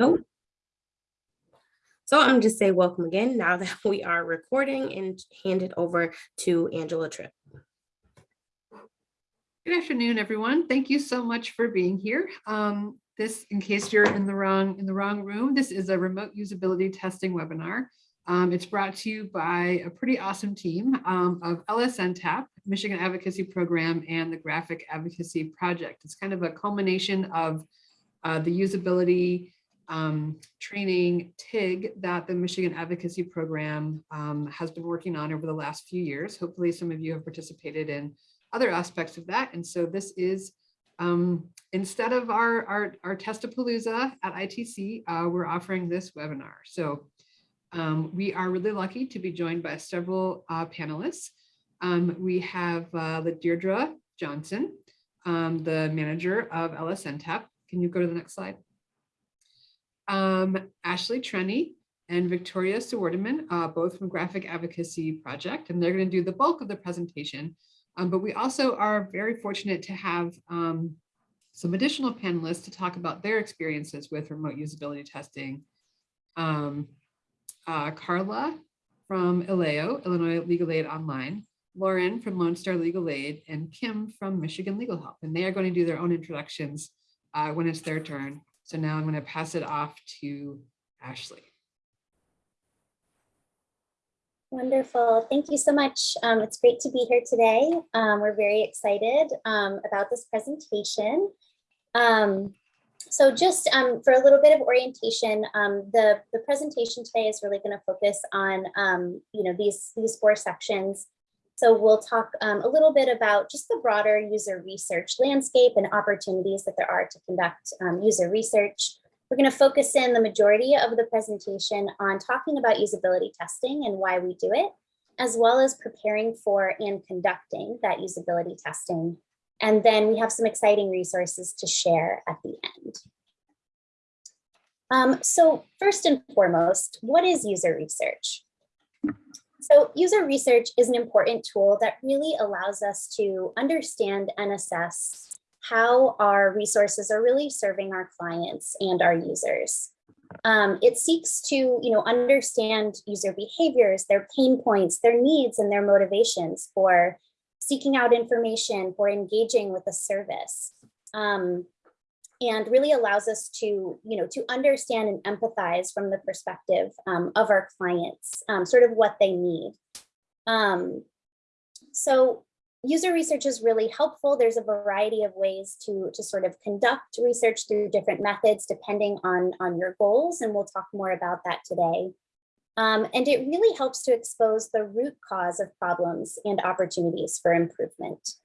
Nope. So I'm just say welcome again now that we are recording and hand it over to Angela Tripp. Good afternoon, everyone. Thank you so much for being here. Um, this, in case you're in the wrong in the wrong room, this is a remote usability testing webinar. Um, it's brought to you by a pretty awesome team um, of LSNTAP, Michigan Advocacy Program, and the Graphic Advocacy Project. It's kind of a culmination of uh, the usability um, training TIG that the Michigan Advocacy Program um, has been working on over the last few years. Hopefully some of you have participated in other aspects of that. And so this is, um, instead of our, our, our Testapalooza at ITC, uh, we're offering this webinar. So um, we are really lucky to be joined by several uh, panelists. Um, we have uh, Deirdre Johnson, um, the manager of LSNTAP. Can you go to the next slide? Um, Ashley Treni and Victoria Sewardeman, uh, both from Graphic Advocacy Project, and they're going to do the bulk of the presentation. Um, but we also are very fortunate to have um, some additional panelists to talk about their experiences with remote usability testing. Um, uh, Carla from ILAO, Illinois Legal Aid Online, Lauren from Lone Star Legal Aid, and Kim from Michigan Legal Help. And they are going to do their own introductions uh, when it's their turn. So now I'm going to pass it off to Ashley. Wonderful. Thank you so much. Um, it's great to be here today. Um, we're very excited um, about this presentation. Um, so just um, for a little bit of orientation, um, the, the presentation today is really going to focus on, you know, these, these four sections. So we'll talk a little bit about just the broader user research landscape and opportunities that there are to conduct user research. We're going to focus in the majority of the presentation on talking about usability testing and why we do it, as well as preparing for and conducting that usability testing. And then we have some exciting resources to share at the end. Um, so first and foremost, what is user research? So user research is an important tool that really allows us to understand and assess how our resources are really serving our clients and our users. Um, it seeks to you know, understand user behaviors, their pain points, their needs, and their motivations for seeking out information, for engaging with a service. Um, and really allows us to, you know, to understand and empathize from the perspective um, of our clients, um, sort of what they need. Um, so user research is really helpful. There's a variety of ways to, to sort of conduct research through different methods depending on, on your goals, and we'll talk more about that today. Um, and it really helps to expose the root cause of problems and opportunities for improvement.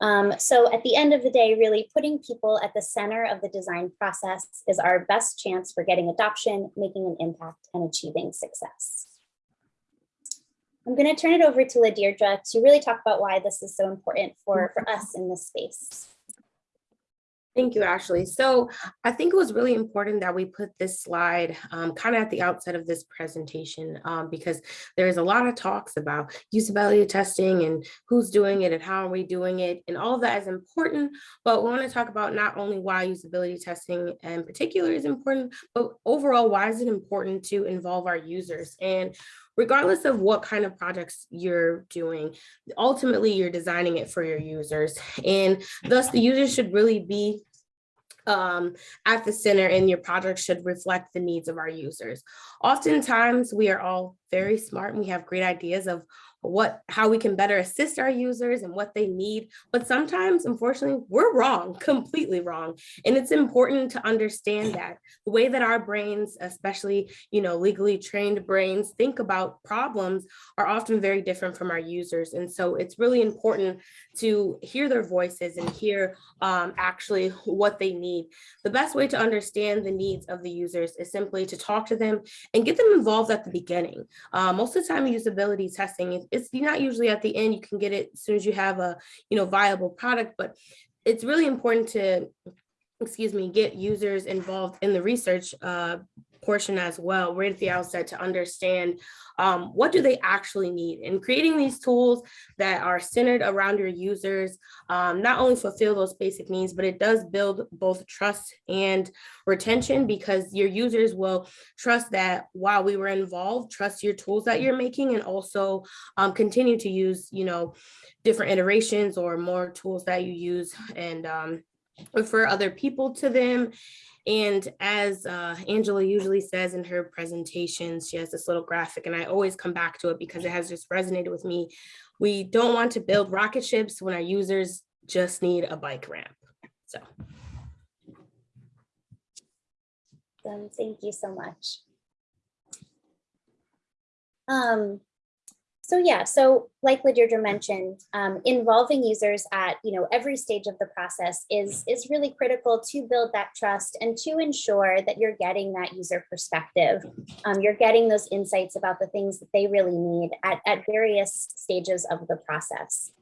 Um, so at the end of the day, really putting people at the center of the design process is our best chance for getting adoption, making an impact, and achieving success. I'm going to turn it over to Ladeirdre to really talk about why this is so important for, for us in this space. Thank you, Ashley. So I think it was really important that we put this slide um, kind of at the outset of this presentation um, because there's a lot of talks about usability testing and who's doing it and how are we doing it and all of that is important. But we want to talk about not only why usability testing in particular is important, but overall, why is it important to involve our users? And regardless of what kind of projects you're doing, ultimately you're designing it for your users. And thus the users should really be um, at the center and your project should reflect the needs of our users. Oftentimes we are all very smart and we have great ideas of what how we can better assist our users and what they need. But sometimes unfortunately we're wrong completely wrong. And it's important to understand that the way that our brains especially you know legally trained brains think about problems are often very different from our users. And so it's really important to hear their voices and hear um, actually what they need. The best way to understand the needs of the users is simply to talk to them and get them involved at the beginning. Uh, most of the time usability testing it's not usually at the end, you can get it as soon as you have a, you know, viable product, but it's really important to, excuse me, get users involved in the research uh, portion as well, right at the outset to understand um, what do they actually need? And creating these tools that are centered around your users, um, not only fulfill those basic needs, but it does build both trust and retention because your users will trust that while we were involved, trust your tools that you're making and also um, continue to use, you know, different iterations or more tools that you use and um, refer other people to them. And as uh, Angela usually says in her presentations, she has this little graphic and I always come back to it because it has just resonated with me. We don't want to build rocket ships when our users just need a bike ramp. So thank you so much. Um, so yeah, so like Ladeirdre mentioned, um, involving users at you know every stage of the process is is really critical to build that trust and to ensure that you're getting that user perspective. Um, you're getting those insights about the things that they really need at, at various stages of the process.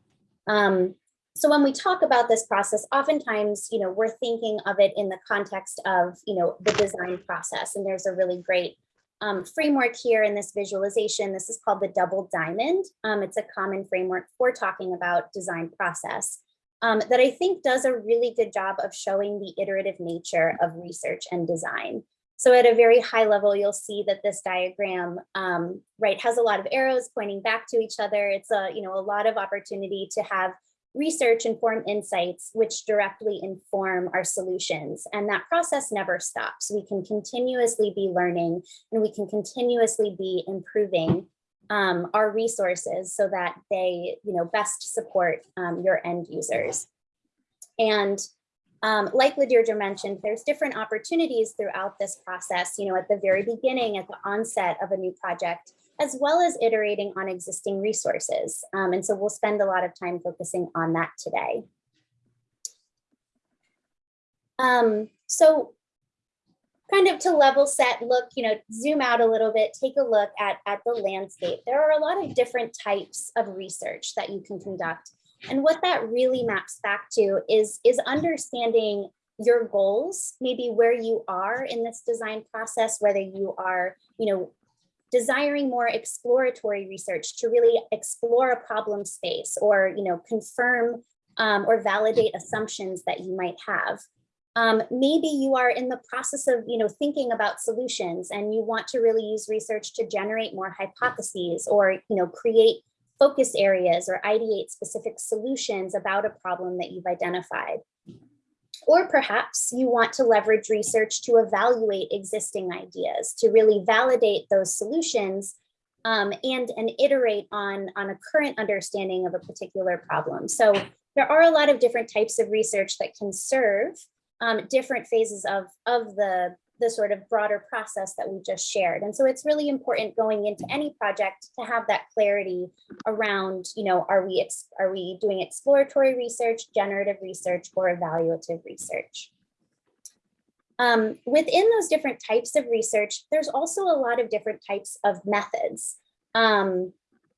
Um, so when we talk about this process, oftentimes, you know, we're thinking of it in the context of, you know, the design process. And there's a really great um, framework here in this visualization. This is called the double diamond. Um, it's a common framework for talking about design process um, that I think does a really good job of showing the iterative nature of research and design. So at a very high level, you'll see that this diagram, um, right, has a lot of arrows pointing back to each other. It's a, you know, a lot of opportunity to have research inform insights which directly inform our solutions. And that process never stops. We can continuously be learning and we can continuously be improving um, our resources so that they you know, best support um, your end users. And um, like Ladeirdre mentioned, there's different opportunities throughout this process, you know, at the very beginning, at the onset of a new project, as well as iterating on existing resources. Um, and so we'll spend a lot of time focusing on that today. Um, so kind of to level set, look, you know, zoom out a little bit, take a look at, at the landscape. There are a lot of different types of research that you can conduct. And what that really maps back to is, is understanding your goals, maybe where you are in this design process, whether you are, you know, desiring more exploratory research to really explore a problem space or you know confirm um, or validate assumptions that you might have. Um, maybe you are in the process of you know thinking about solutions and you want to really use research to generate more hypotheses or you know create focus areas or ideate specific solutions about a problem that you've identified. Or perhaps you want to leverage research to evaluate existing ideas, to really validate those solutions um, and, and iterate on, on a current understanding of a particular problem. So there are a lot of different types of research that can serve um, different phases of, of the, the sort of broader process that we just shared. And so it's really important going into any project to have that clarity around, you know, are we, are we doing exploratory research, generative research, or evaluative research? Um, within those different types of research, there's also a lot of different types of methods. Um,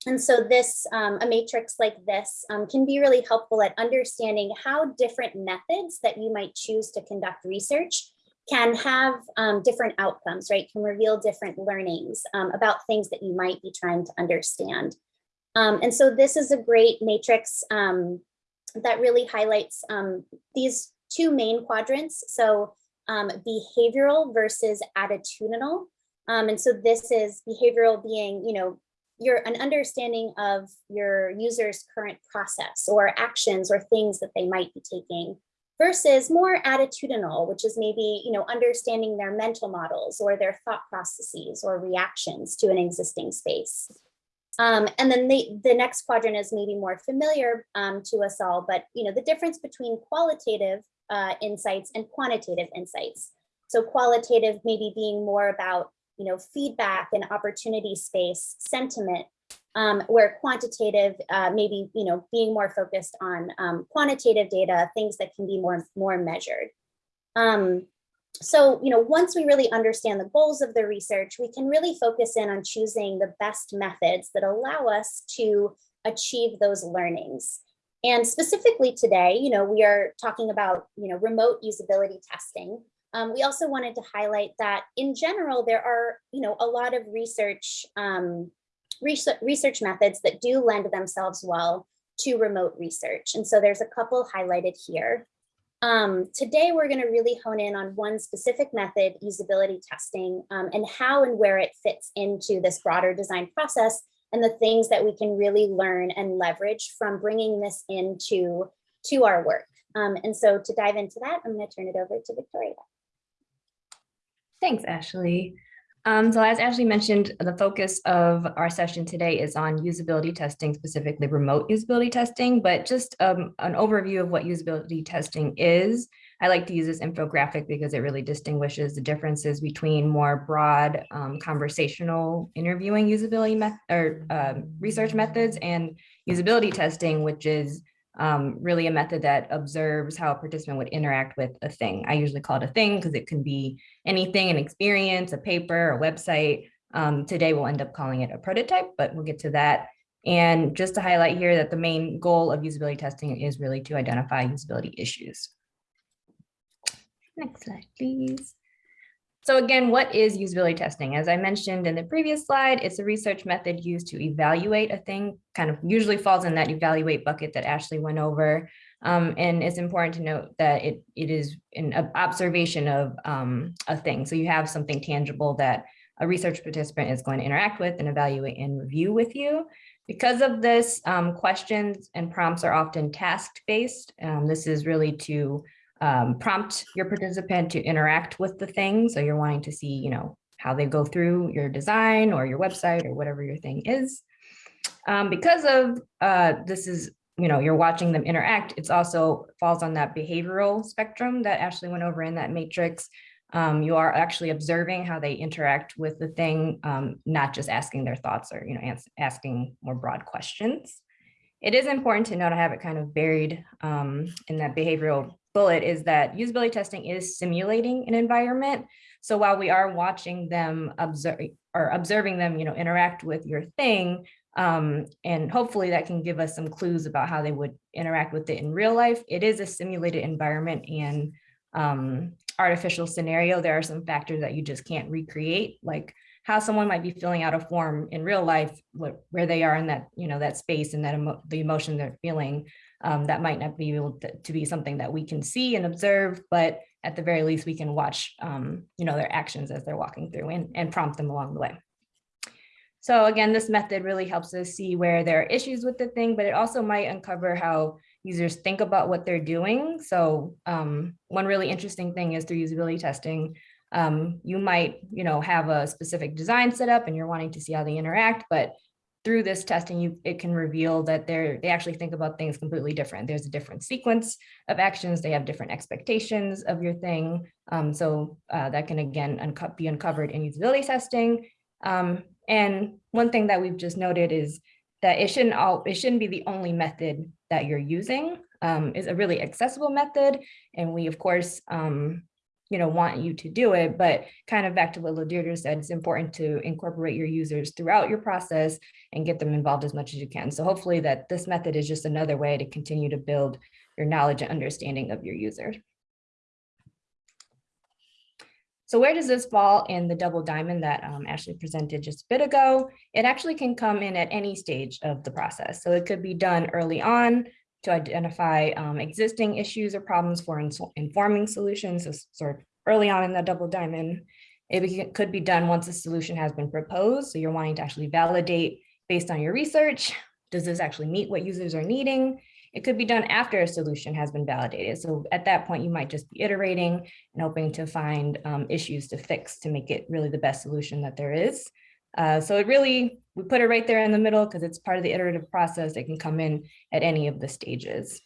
and so this, um, a matrix like this um, can be really helpful at understanding how different methods that you might choose to conduct research can have um, different outcomes, right? Can reveal different learnings um, about things that you might be trying to understand. Um, and so this is a great matrix um, that really highlights um, these two main quadrants. So um, behavioral versus attitudinal. and so this is behavioral being, you know, your an understanding of your user's current process or actions or things that they might be taking versus more attitudinal, which is maybe, you know, understanding their mental models or their thought processes or reactions to an existing space. Um, and then the, the next quadrant is maybe more familiar um, to us all, but, you know, the difference between qualitative uh, insights and quantitative insights. So qualitative maybe being more about, you know, feedback and opportunity space, sentiment, um, where quantitative uh, maybe you know being more focused on um, quantitative data, things that can be more more measured. Um, so you know once we really understand the goals of the research, we can really focus in on choosing the best methods that allow us to achieve those learnings. And specifically today, you know, we are talking about you know remote usability testing. Um, we also wanted to highlight that in general, there are, you know, a lot of research, um, research, methods that do lend themselves well to remote research. And so there's a couple highlighted here. Um, today, we're going to really hone in on one specific method, usability testing, um, and how and where it fits into this broader design process and the things that we can really learn and leverage from bringing this into to our work. Um, and so to dive into that, I'm going to turn it over to Victoria. Thanks, Ashley. Um, so as Ashley mentioned, the focus of our session today is on usability testing, specifically remote usability testing, but just um, an overview of what usability testing is. I like to use this infographic because it really distinguishes the differences between more broad um, conversational interviewing usability met or um, research methods and usability testing, which is um, really a method that observes how a participant would interact with a thing. I usually call it a thing because it can be anything, an experience, a paper, a website. Um, today we'll end up calling it a prototype, but we'll get to that. And just to highlight here that the main goal of usability testing is really to identify usability issues. Next slide, please. So again, what is usability testing? As I mentioned in the previous slide, it's a research method used to evaluate a thing, kind of usually falls in that evaluate bucket that Ashley went over. Um, and it's important to note that it, it is an observation of um, a thing. So you have something tangible that a research participant is going to interact with and evaluate and review with you. Because of this, um, questions and prompts are often task-based. Um, this is really to um, prompt your participant to interact with the thing. So you're wanting to see, you know, how they go through your design or your website or whatever your thing is. Um, because of uh, this is, you know, you're watching them interact, it's also falls on that behavioral spectrum that Ashley went over in that matrix. Um, you are actually observing how they interact with the thing, um, not just asking their thoughts or, you know, asking more broad questions. It is important to note, I have it kind of buried um, in that behavioral bullet is that usability testing is simulating an environment. So while we are watching them observe or observing them, you know, interact with your thing, um, and hopefully that can give us some clues about how they would interact with it in real life. It is a simulated environment and um, artificial scenario. There are some factors that you just can't recreate, like how someone might be filling out a form in real life, what, where they are in that, you know, that space and that emo the emotion they're feeling um, that might not be able to, to, be something that we can see and observe, but at the very least, we can watch, um, you know, their actions as they're walking through and, and prompt them along the way. So again, this method really helps us see where there are issues with the thing, but it also might uncover how users think about what they're doing. So um, one really interesting thing is through usability testing, um, you might, you know, have a specific design set up and you're wanting to see how they interact, but through this testing, you, it can reveal that they're, they actually think about things completely different. There's a different sequence of actions. They have different expectations of your thing. Um, so uh, that can, again, unco be uncovered in usability testing. Um, and one thing that we've just noted is that it shouldn't all, it shouldn't be the only method that you're using. Um, is a really accessible method. And we, of course, um, you know, want you to do it, but kind of back to what Ladeirdre said, it's important to incorporate your users throughout your process and get them involved as much as you can. So hopefully that this method is just another way to continue to build your knowledge and understanding of your users. So where does this fall in the double diamond that um, Ashley presented just a bit ago? It actually can come in at any stage of the process. So it could be done early on to identify um, existing issues or problems for informing solutions, so sort of early on in the double diamond. It could be done once a solution has been proposed. So you're wanting to actually validate based on your research. Does this actually meet what users are needing? It could be done after a solution has been validated. So at that point, you might just be iterating and hoping to find um, issues to fix to make it really the best solution that there is. Uh, so it really, we put it right there in the middle because it's part of the iterative process. It can come in at any of the stages.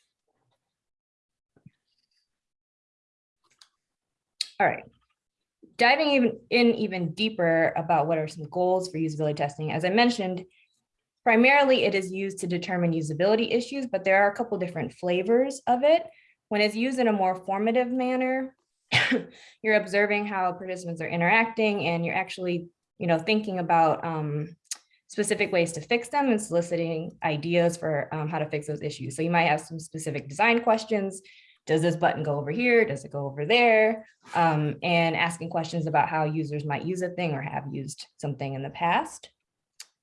All right. Diving even in even deeper about what are some goals for usability testing. As I mentioned, primarily it is used to determine usability issues, but there are a couple different flavors of it. When it's used in a more formative manner, you're observing how participants are interacting and you're actually you know, thinking about um, specific ways to fix them and soliciting ideas for um, how to fix those issues. So you might have some specific design questions, does this button go over here? Does it go over there? Um, and asking questions about how users might use a thing or have used something in the past.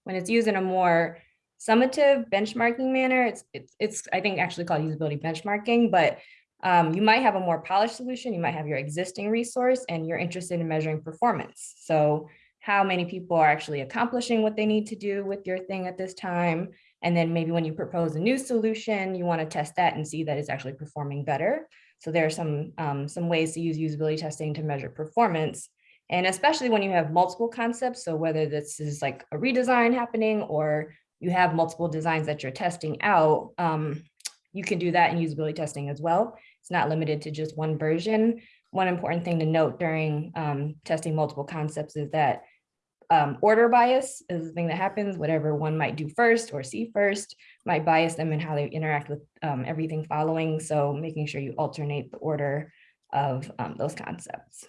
When it's used in a more summative benchmarking manner, it's, it's, it's I think actually called usability benchmarking, but um, you might have a more polished solution. You might have your existing resource and you're interested in measuring performance. So how many people are actually accomplishing what they need to do with your thing at this time. And then maybe when you propose a new solution, you want to test that and see that it's actually performing better. So there are some, um, some ways to use usability testing to measure performance. And especially when you have multiple concepts, so whether this is like a redesign happening or you have multiple designs that you're testing out, um, you can do that in usability testing as well. It's not limited to just one version. One important thing to note during um, testing multiple concepts is that um, order bias is the thing that happens, whatever one might do first or see first might bias them in how they interact with um, everything following. So making sure you alternate the order of um, those concepts.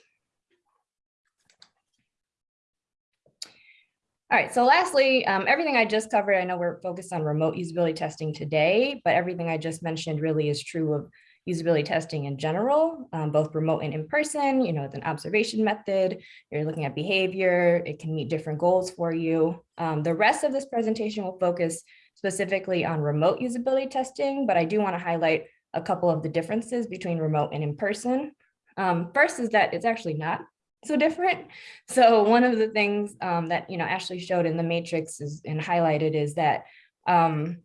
All right, so lastly, um, everything I just covered, I know we're focused on remote usability testing today, but everything I just mentioned really is true of usability testing in general, um, both remote and in person, you know, it's an observation method, you're looking at behavior, it can meet different goals for you. Um, the rest of this presentation will focus specifically on remote usability testing, but I do wanna highlight a couple of the differences between remote and in person. Um, first is that it's actually not so different. So one of the things um, that, you know, Ashley showed in the matrix is and highlighted is that um,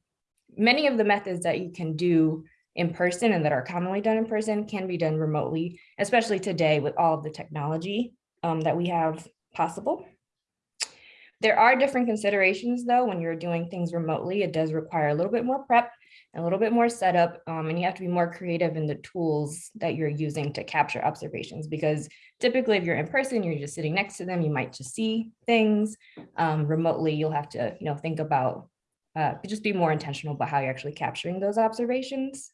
many of the methods that you can do in person and that are commonly done in person can be done remotely, especially today with all of the technology um, that we have possible. There are different considerations though, when you're doing things remotely, it does require a little bit more prep, a little bit more setup, um, and you have to be more creative in the tools that you're using to capture observations because typically if you're in person, you're just sitting next to them, you might just see things. Um, remotely, you'll have to, you know, think about, uh, just be more intentional about how you're actually capturing those observations.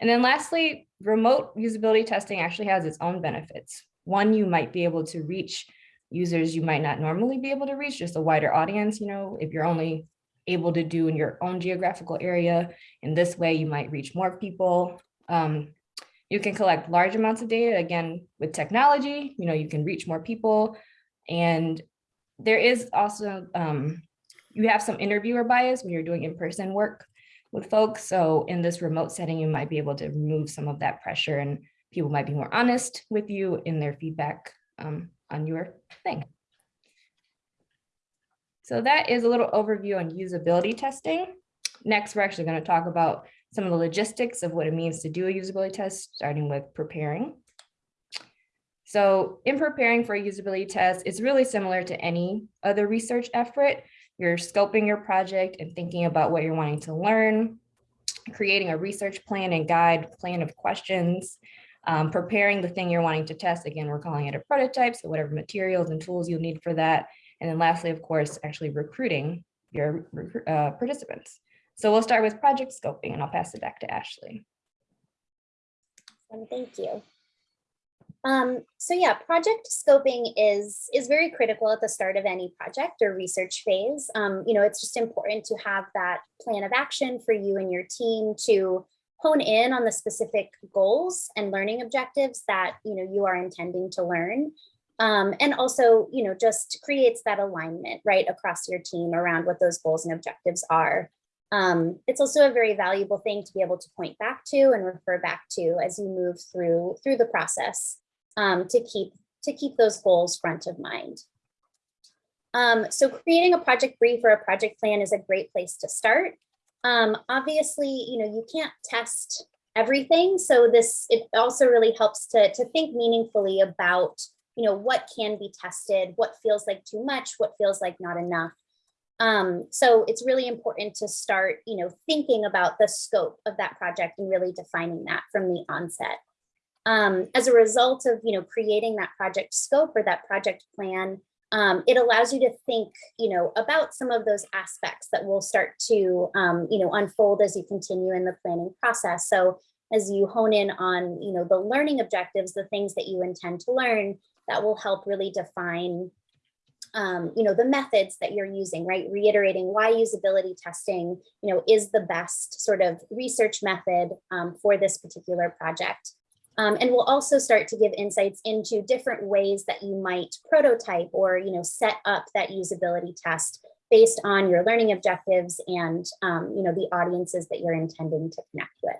And then lastly, remote usability testing actually has its own benefits. One, you might be able to reach users you might not normally be able to reach, just a wider audience, you know, if you're only able to do in your own geographical area. In this way, you might reach more people. Um, you can collect large amounts of data, again, with technology, you know, you can reach more people. And there is also, um, you have some interviewer bias when you're doing in-person work with folks. So in this remote setting, you might be able to remove some of that pressure and people might be more honest with you in their feedback um, on your thing. So that is a little overview on usability testing. Next, we're actually going to talk about some of the logistics of what it means to do a usability test, starting with preparing. So in preparing for a usability test, it's really similar to any other research effort. You're scoping your project and thinking about what you're wanting to learn, creating a research plan and guide plan of questions, um, preparing the thing you're wanting to test. Again, we're calling it a prototype, so whatever materials and tools you'll need for that. And then lastly, of course, actually recruiting your uh, participants. So we'll start with project scoping and I'll pass it back to Ashley. Thank you. Um, so yeah, project scoping is, is very critical at the start of any project or research phase. Um, you know, it's just important to have that plan of action for you and your team to hone in on the specific goals and learning objectives that, you know, you are intending to learn. Um, and also, you know, just creates that alignment right across your team around what those goals and objectives are. Um, it's also a very valuable thing to be able to point back to and refer back to as you move through through the process um, to keep to keep those goals front of mind. Um, so creating a project brief or a project plan is a great place to start. Um, obviously, you know, you can't test everything. So this, it also really helps to, to think meaningfully about, you know, what can be tested, what feels like too much, what feels like not enough. Um, so it's really important to start, you know, thinking about the scope of that project and really defining that from the onset. Um, as a result of, you know, creating that project scope or that project plan, um, it allows you to think, you know, about some of those aspects that will start to, um, you know, unfold as you continue in the planning process. So as you hone in on, you know, the learning objectives, the things that you intend to learn, that will help really define um, you know, the methods that you're using, right? Reiterating why usability testing, you know, is the best sort of research method um, for this particular project. Um, and we'll also start to give insights into different ways that you might prototype or, you know, set up that usability test based on your learning objectives and, um, you know, the audiences that you're intending to connect with.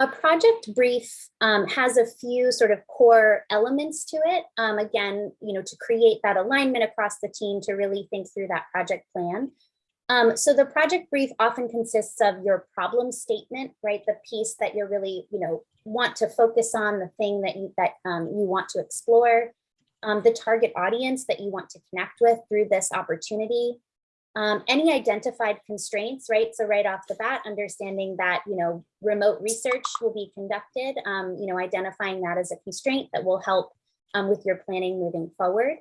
A project brief um, has a few sort of core elements to it. Um, again, you know, to create that alignment across the team to really think through that project plan. Um, so the project brief often consists of your problem statement, right? The piece that you're really, you know, want to focus on, the thing that you that um, you want to explore, um, the target audience that you want to connect with through this opportunity, um, any identified constraints, right? So right off the bat, understanding that, you know, remote research will be conducted, um, you know, identifying that as a constraint that will help um, with your planning moving forward.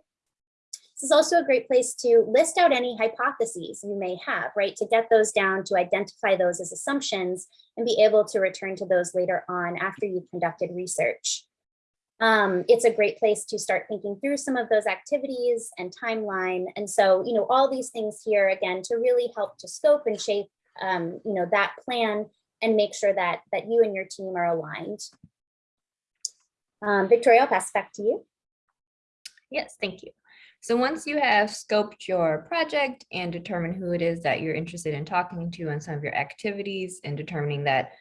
This is also a great place to list out any hypotheses you may have, right? To get those down, to identify those as assumptions and be able to return to those later on after you've conducted research. Um, it's a great place to start thinking through some of those activities and timeline. And so, you know, all these things here, again, to really help to scope and shape, um, you know, that plan and make sure that, that you and your team are aligned. Um, Victoria, I'll pass back to you. Yes, thank you. So once you have scoped your project and determined who it is that you're interested in talking to and some of your activities and determining that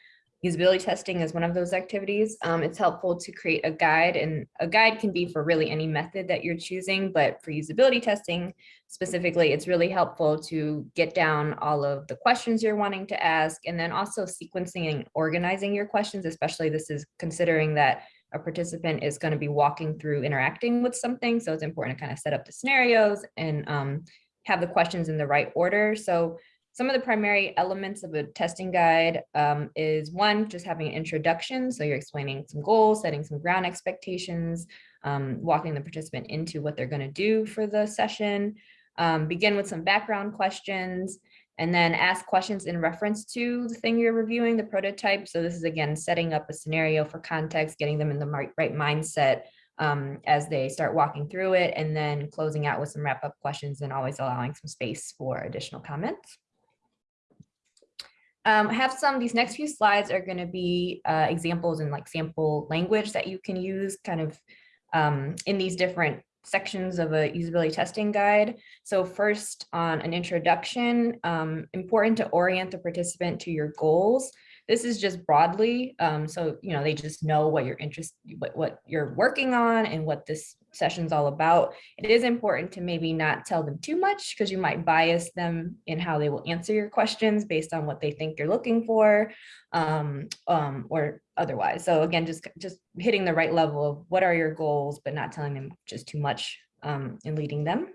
usability testing is one of those activities, um, it's helpful to create a guide and a guide can be for really any method that you're choosing, but for usability testing specifically, it's really helpful to get down all of the questions you're wanting to ask and then also sequencing and organizing your questions, especially this is considering that a participant is going to be walking through interacting with something. So it's important to kind of set up the scenarios and um, have the questions in the right order. So some of the primary elements of a testing guide um, is one, just having an introduction. So you're explaining some goals, setting some ground expectations, um, walking the participant into what they're going to do for the session. Um, begin with some background questions and then ask questions in reference to the thing you're reviewing, the prototype. So this is again, setting up a scenario for context, getting them in the right, mindset um, as they start walking through it, and then closing out with some wrap up questions and always allowing some space for additional comments. Um, have some, these next few slides are going to be uh, examples in like sample language that you can use kind of um, in these different sections of a usability testing guide. So first on an introduction, um, important to orient the participant to your goals. This is just broadly, um, so you know they just know what you're interested, what, what you're working on and what this session's all about. It is important to maybe not tell them too much because you might bias them in how they will answer your questions based on what they think you're looking for um, um, or otherwise. So again, just, just hitting the right level of what are your goals, but not telling them just too much um, and leading them.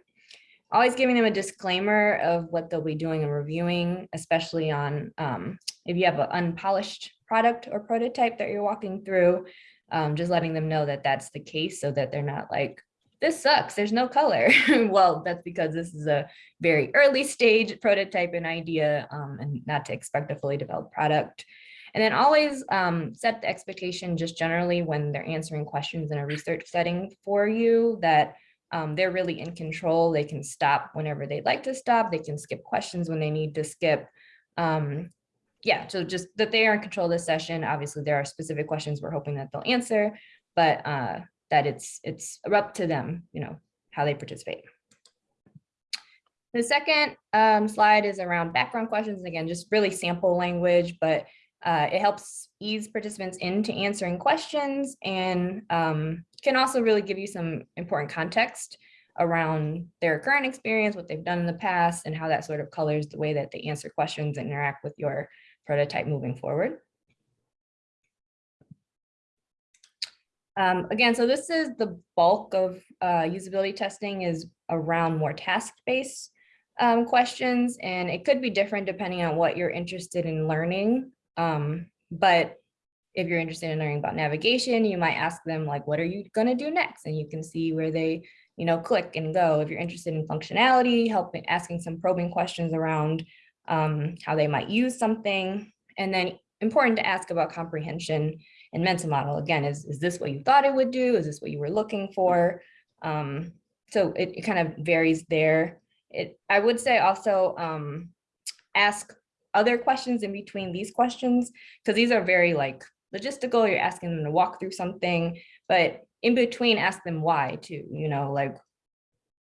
Always giving them a disclaimer of what they'll be doing and reviewing, especially on um, if you have an unpolished product or prototype that you're walking through, um, just letting them know that that's the case so that they're not like, this sucks, there's no color. well, that's because this is a very early stage prototype and idea um, and not to expect a fully developed product. And then always um, set the expectation just generally when they're answering questions in a research setting for you that um, they're really in control. They can stop whenever they'd like to stop. They can skip questions when they need to skip. Um, yeah, so just that they are in control of this session. Obviously, there are specific questions we're hoping that they'll answer, but uh, that it's it's up to them, you know, how they participate. The second um, slide is around background questions. Again, just really sample language, but uh, it helps ease participants into answering questions and um, can also really give you some important context around their current experience, what they've done in the past, and how that sort of colors the way that they answer questions and interact with your prototype moving forward. Um, again, so this is the bulk of uh, usability testing is around more task-based um, questions, and it could be different depending on what you're interested in learning. Um, but if you're interested in learning about navigation, you might ask them like, what are you gonna do next? And you can see where they, you know, click and go. If you're interested in functionality, helping asking some probing questions around um, how they might use something. And then important to ask about comprehension and mental model. Again, is, is this what you thought it would do? Is this what you were looking for? Um, so it, it kind of varies there. It, I would say also um, ask other questions in between these questions, because these are very like logistical, you're asking them to walk through something, but in between, ask them why too, you know, like,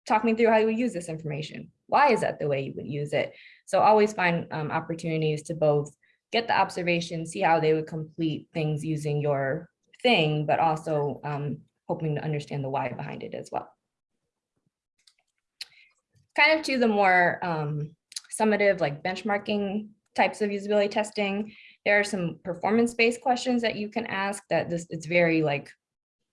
talk me through how you would use this information. Why is that the way you would use it? So always find um, opportunities to both get the observation, see how they would complete things using your thing, but also um, hoping to understand the why behind it as well. Kind of to the more um, summative, like benchmarking types of usability testing, there are some performance-based questions that you can ask that this, it's very like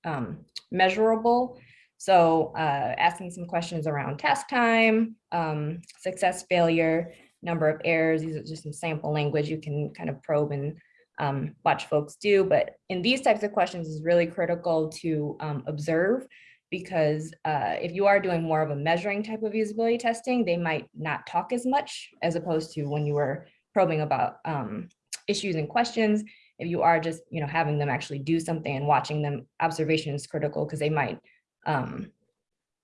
um, measurable. So uh, asking some questions around task time, um, success, failure, number of errors, these are just some sample language you can kind of probe and um, watch folks do. But in these types of questions is really critical to um, observe because uh, if you are doing more of a measuring type of usability testing, they might not talk as much as opposed to when you were probing about um, issues and questions. If you are just, you know, having them actually do something and watching them, observation is critical because they might, um,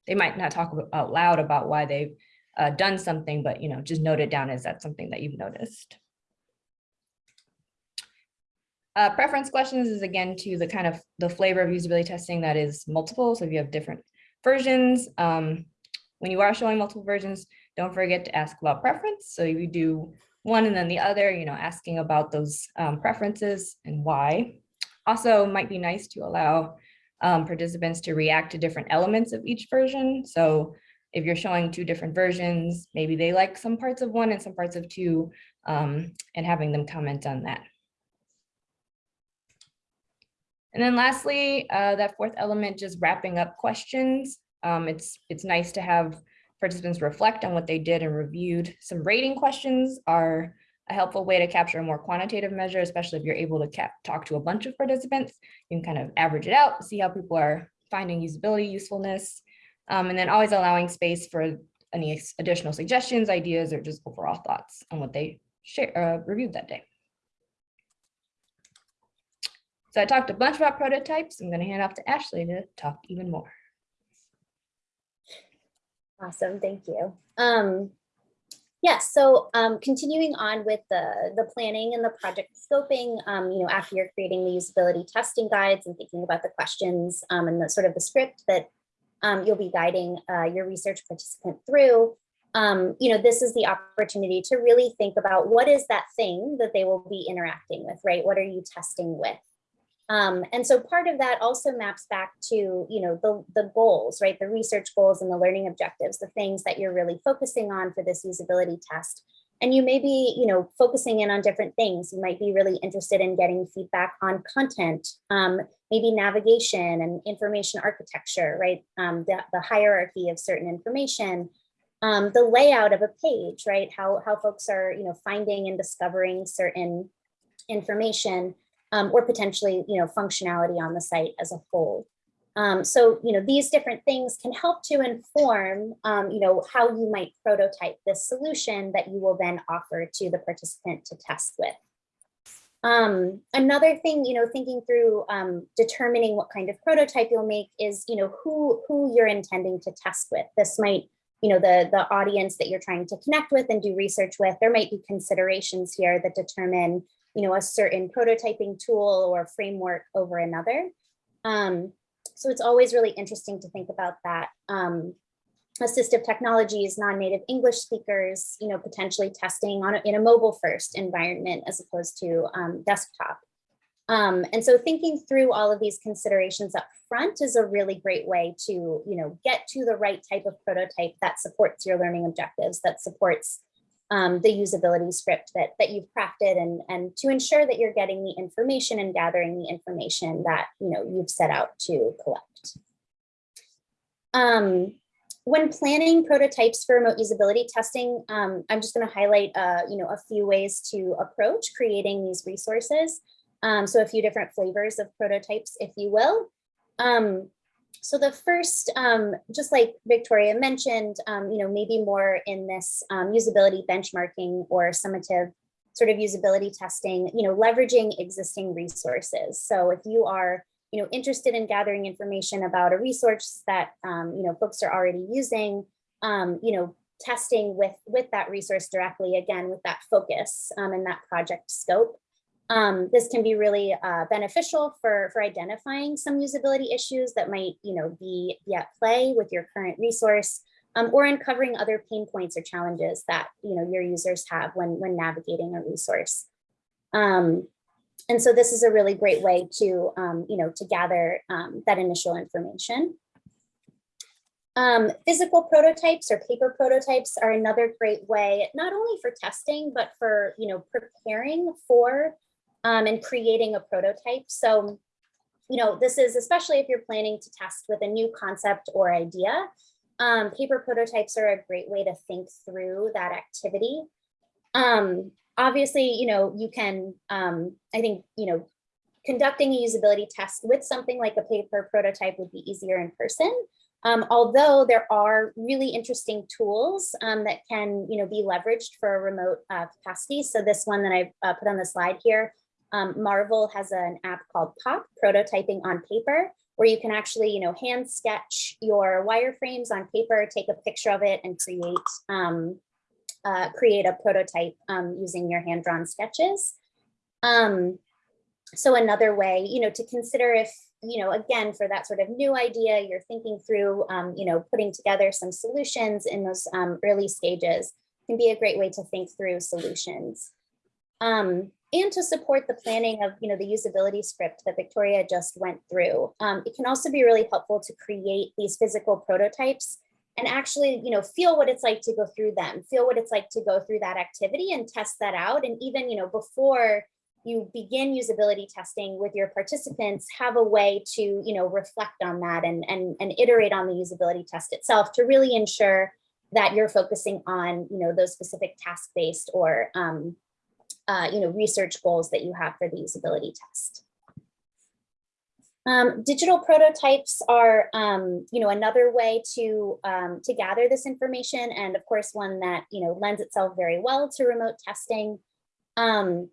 they might not talk out loud about why they've uh, done something, but, you know, just note it down as that's something that you've noticed. Uh, preference questions is again to the kind of the flavor of usability testing that is multiple. So if you have different versions, um, when you are showing multiple versions, don't forget to ask about preference. So you do one and then the other, you know, asking about those um, preferences and why. Also might be nice to allow um, participants to react to different elements of each version. So if you're showing two different versions, maybe they like some parts of one and some parts of two, um, and having them comment on that. And then lastly, uh, that fourth element, just wrapping up questions. Um, it's, it's nice to have participants reflect on what they did and reviewed. Some rating questions are a helpful way to capture a more quantitative measure, especially if you're able to talk to a bunch of participants. You can kind of average it out, see how people are finding usability, usefulness, um, and then always allowing space for any additional suggestions, ideas, or just overall thoughts on what they share, uh, reviewed that day. So I talked a bunch about prototypes. I'm going to hand off to Ashley to talk even more. Awesome, thank you. Um, yes, so um, continuing on with the, the planning and the project scoping, um, you know, after you're creating the usability testing guides and thinking about the questions um, and the sort of the script that um, you'll be guiding uh, your research participant through, um, you know, this is the opportunity to really think about what is that thing that they will be interacting with, right? What are you testing with? Um, and so part of that also maps back to, you know, the, the goals, right? The research goals and the learning objectives, the things that you're really focusing on for this usability test. And you may be, you know, focusing in on different things. You might be really interested in getting feedback on content, um, maybe navigation and information architecture, right? Um, the, the hierarchy of certain information, um, the layout of a page, right? How, how folks are, you know, finding and discovering certain information um, or potentially, you know, functionality on the site as a whole. Um, so, you know, these different things can help to inform, um, you know, how you might prototype this solution that you will then offer to the participant to test with. Um, another thing, you know, thinking through um, determining what kind of prototype you'll make is, you know, who who you're intending to test with. This might, you know, the the audience that you're trying to connect with and do research with. There might be considerations here that determine, you know, a certain prototyping tool or framework over another. Um, so it's always really interesting to think about that. Um, assistive technologies, non-native English speakers, you know, potentially testing on a, in a mobile first environment as opposed to um, desktop. Um, and so thinking through all of these considerations up front is a really great way to, you know, get to the right type of prototype that supports your learning objectives, that supports um, the usability script that, that you've crafted and, and to ensure that you're getting the information and gathering the information that you know you've set out to collect. Um, when planning prototypes for remote usability testing, um, I'm just going to highlight uh, you know a few ways to approach creating these resources. Um, so a few different flavors of prototypes, if you will. Um, so the first, um, just like Victoria mentioned, um, you know, maybe more in this um, usability benchmarking or summative sort of usability testing, you know, leveraging existing resources. So if you are you know, interested in gathering information about a resource that, um, you know, folks are already using, um, you know, testing with, with that resource directly, again, with that focus um, and that project scope. Um, this can be really uh, beneficial for, for identifying some usability issues that might, you know, be, be at play with your current resource um, or uncovering other pain points or challenges that, you know, your users have when, when navigating a resource. Um, and so this is a really great way to, um, you know, to gather um, that initial information. Um, physical prototypes or paper prototypes are another great way, not only for testing, but for, you know, preparing for um, and creating a prototype. So, you know, this is especially if you're planning to test with a new concept or idea. Um, paper prototypes are a great way to think through that activity. Um, obviously, you know, you can, um, I think, you know, conducting a usability test with something like a paper prototype would be easier in person. Um, although there are really interesting tools um, that can, you know, be leveraged for a remote uh, capacity. So this one that I've uh, put on the slide here, um, Marvel has an app called Pop, Prototyping on Paper, where you can actually, you know, hand sketch your wireframes on paper, take a picture of it and create, um, uh, create a prototype um, using your hand-drawn sketches. Um, so another way, you know, to consider if, you know, again, for that sort of new idea, you're thinking through, um, you know, putting together some solutions in those um, early stages can be a great way to think through solutions. Um, and to support the planning of, you know, the usability script that Victoria just went through. Um, it can also be really helpful to create these physical prototypes and actually, you know, feel what it's like to go through them, feel what it's like to go through that activity and test that out. And even, you know, before you begin usability testing with your participants, have a way to, you know, reflect on that and, and, and iterate on the usability test itself to really ensure that you're focusing on, you know, those specific task-based or, um, uh, you know, research goals that you have for the usability test. Um, digital prototypes are, um, you know, another way to um, to gather this information, and of course, one that you know lends itself very well to remote testing. Um,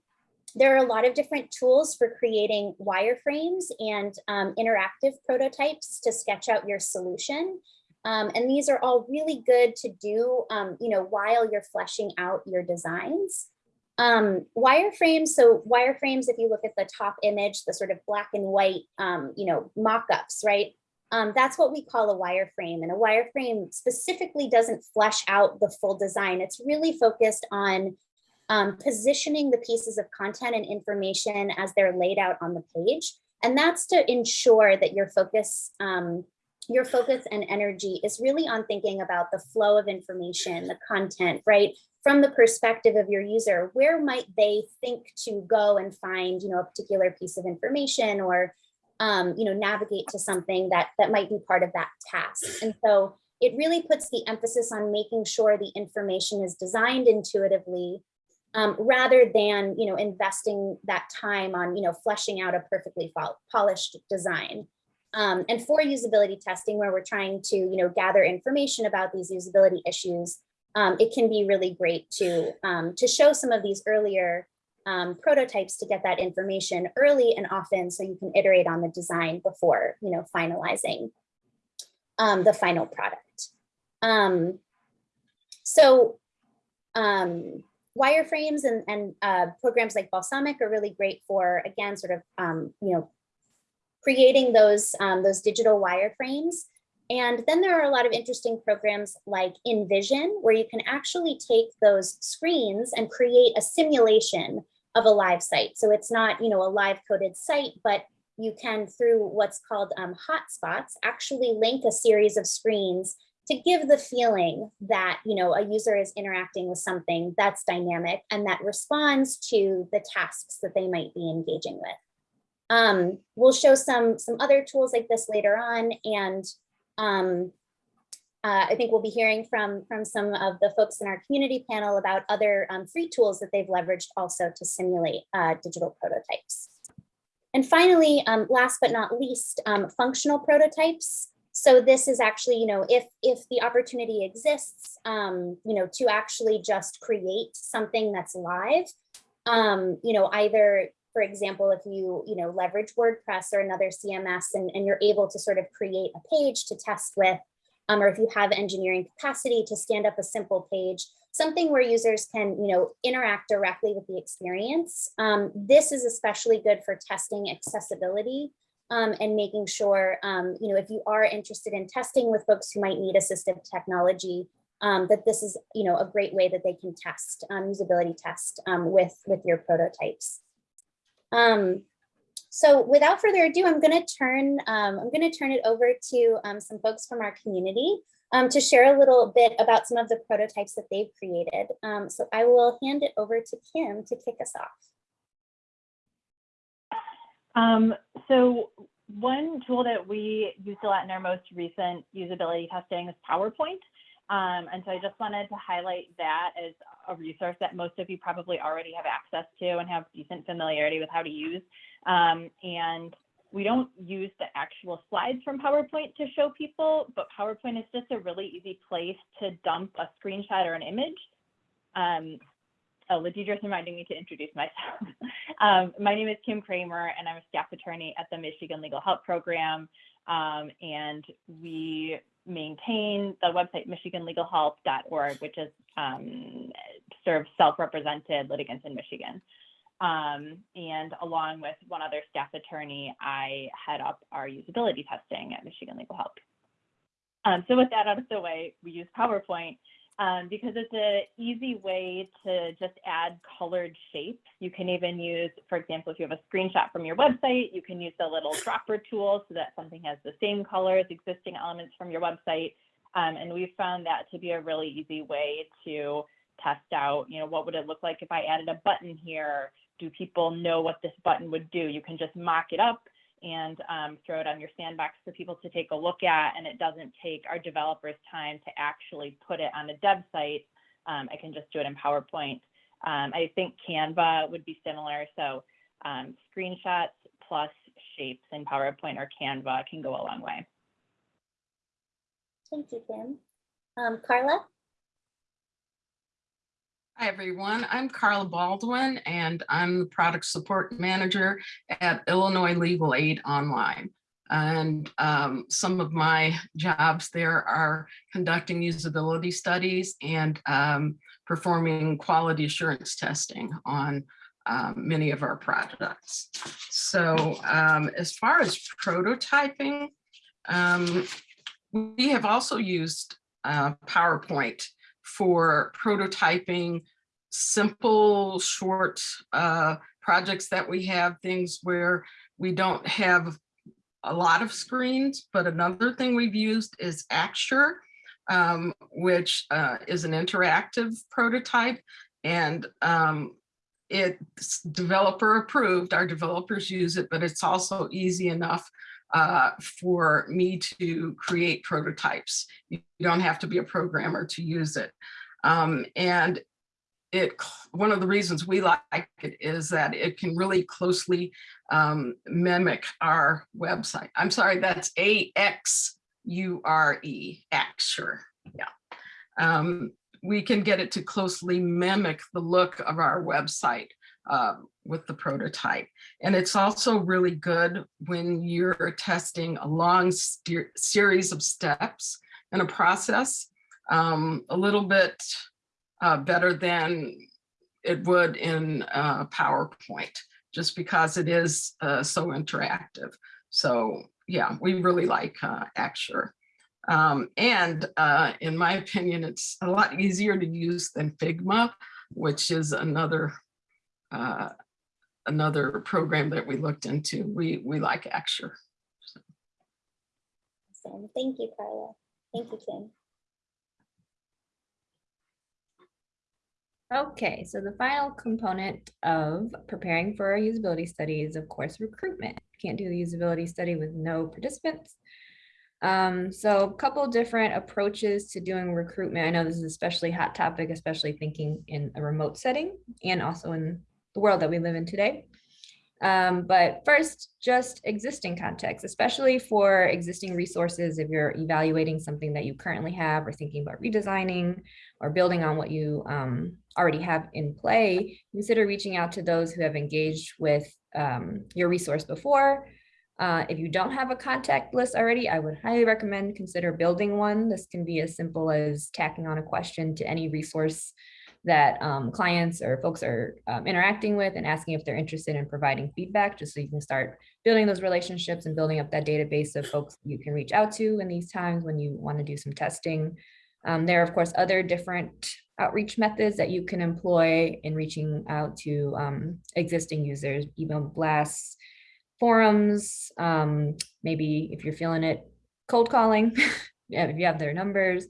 there are a lot of different tools for creating wireframes and um, interactive prototypes to sketch out your solution. Um, and these are all really good to do, you know, while you're fleshing out your designs. Um, wireframes, so wireframes, if you look at the top image, the sort of black and white, um, you know, mock-ups, right? Um, that's what we call a wireframe. And a wireframe specifically doesn't flesh out the full design. It's really focused on um, positioning the pieces of content and information as they're laid out on the page. And that's to ensure that your focus, um, your focus and energy is really on thinking about the flow of information, the content, right? From the perspective of your user, where might they think to go and find, you know, a particular piece of information or, um, you know, navigate to something that that might be part of that task. And so it really puts the emphasis on making sure the information is designed intuitively um, rather than, you know, investing that time on, you know, fleshing out a perfectly polished design. Um, and for usability testing, where we're trying to, you know, gather information about these usability issues, um, it can be really great to, um, to show some of these earlier um, prototypes to get that information early and often so you can iterate on the design before you know, finalizing um, the final product. Um, so um, wireframes and, and uh, programs like Balsamiq are really great for, again, sort of, you know, creating those, those digital wireframes and then there are a lot of interesting programs like InVision, where you can actually take those screens and create a simulation of a live site. So it's not, you know, a live coded site, but you can, through what's called um, hotspots, actually link a series of screens to give the feeling that, you know, a user is interacting with something that's dynamic and that responds to the tasks that they might be engaging with. Um, we'll show some, some other tools like this later on. And um, uh, I think we'll be hearing from, from some of the folks in our community panel about other um, free tools that they've leveraged also to simulate uh, digital prototypes. And finally, um, last but not least, um, functional prototypes. So this is actually, you know, if if the opportunity exists, um, you know, to actually just create something that's live, um, you know, either for example, if you, you know, leverage WordPress or another CMS and, and you're able to sort of create a page to test with, um, or if you have engineering capacity to stand up a simple page, something where users can, you know, interact directly with the experience. Um, this is especially good for testing accessibility um, and making sure, um, you know, if you are interested in testing with folks who might need assistive technology, um, that this is, you know, a great way that they can test, um, usability test um, with, with your prototypes. Um, so without further ado, I'm going to turn, um, I'm going to turn it over to um, some folks from our community um, to share a little bit about some of the prototypes that they've created. Um, so I will hand it over to Kim to kick us off. Um, so one tool that we used a lot in our most recent usability testing is PowerPoint. Um, and so I just wanted to highlight that as a resource that most of you probably already have access to and have decent familiarity with how to use. Um, and we don't use the actual slides from PowerPoint to show people, but PowerPoint is just a really easy place to dump a screenshot or an image. Um, oh, Ladeirdre's reminding me to introduce myself. um, my name is Kim Kramer, and I'm a staff attorney at the Michigan Legal Help Program. Um, and we maintain the website michiganlegalhelp.org, which is um, serves self-represented litigants in Michigan. Um, and along with one other staff attorney, I head up our usability testing at Michigan Legal Help. Um, so with that out of the way, we use PowerPoint um, because it's an easy way to just add colored shapes. You can even use, for example, if you have a screenshot from your website, you can use the little dropper tool so that something has the same color as existing elements from your website. Um, and we've found that to be a really easy way to test out, you know, what would it look like if I added a button here? Do people know what this button would do? You can just mock it up and um, throw it on your sandbox for people to take a look at. And it doesn't take our developers time to actually put it on a dev site. Um, I can just do it in PowerPoint. Um, I think Canva would be similar. So um, screenshots plus shapes in PowerPoint or Canva can go a long way. Thank you, Kim. Um, Carla? Hi, everyone. I'm Carla Baldwin, and I'm the Product Support Manager at Illinois Legal Aid Online. And um, some of my jobs there are conducting usability studies and um, performing quality assurance testing on um, many of our products. So um, as far as prototyping, um, we have also used uh, PowerPoint for prototyping simple, short uh, projects that we have, things where we don't have a lot of screens, but another thing we've used is Axure, um, which uh, is an interactive prototype. And um, it's developer approved, our developers use it, but it's also easy enough uh, for me to create prototypes. You don't have to be a programmer to use it. Um, and it, one of the reasons we like it is that it can really closely um, mimic our website. I'm sorry, that's A-X-U-R-E, Axure, yeah. Um, we can get it to closely mimic the look of our website uh, with the prototype. And it's also really good when you're testing a long series of steps in a process, um, a little bit uh, better than it would in PowerPoint, just because it is uh, so interactive. So yeah, we really like uh, Axure. Um, and uh, in my opinion, it's a lot easier to use than Figma, which is another uh, another program that we looked into. We we like Axure. So. Awesome. Thank you, Carla. Thank you, Kim. Okay, so the final component of preparing for a usability study is, of course, recruitment. Can't do the usability study with no participants. Um, so a couple different approaches to doing recruitment. I know this is especially hot topic, especially thinking in a remote setting and also in the world that we live in today. Um, but first, just existing context, especially for existing resources, if you're evaluating something that you currently have or thinking about redesigning or building on what you um, already have in play, consider reaching out to those who have engaged with um, your resource before. Uh, if you don't have a contact list already, I would highly recommend consider building one. This can be as simple as tacking on a question to any resource that um, clients or folks are um, interacting with and asking if they're interested in providing feedback, just so you can start building those relationships and building up that database of folks you can reach out to in these times when you want to do some testing. Um, there are, of course, other different outreach methods that you can employ in reaching out to um, existing users, email blasts, forums, um, maybe if you're feeling it, cold calling, if you have their numbers,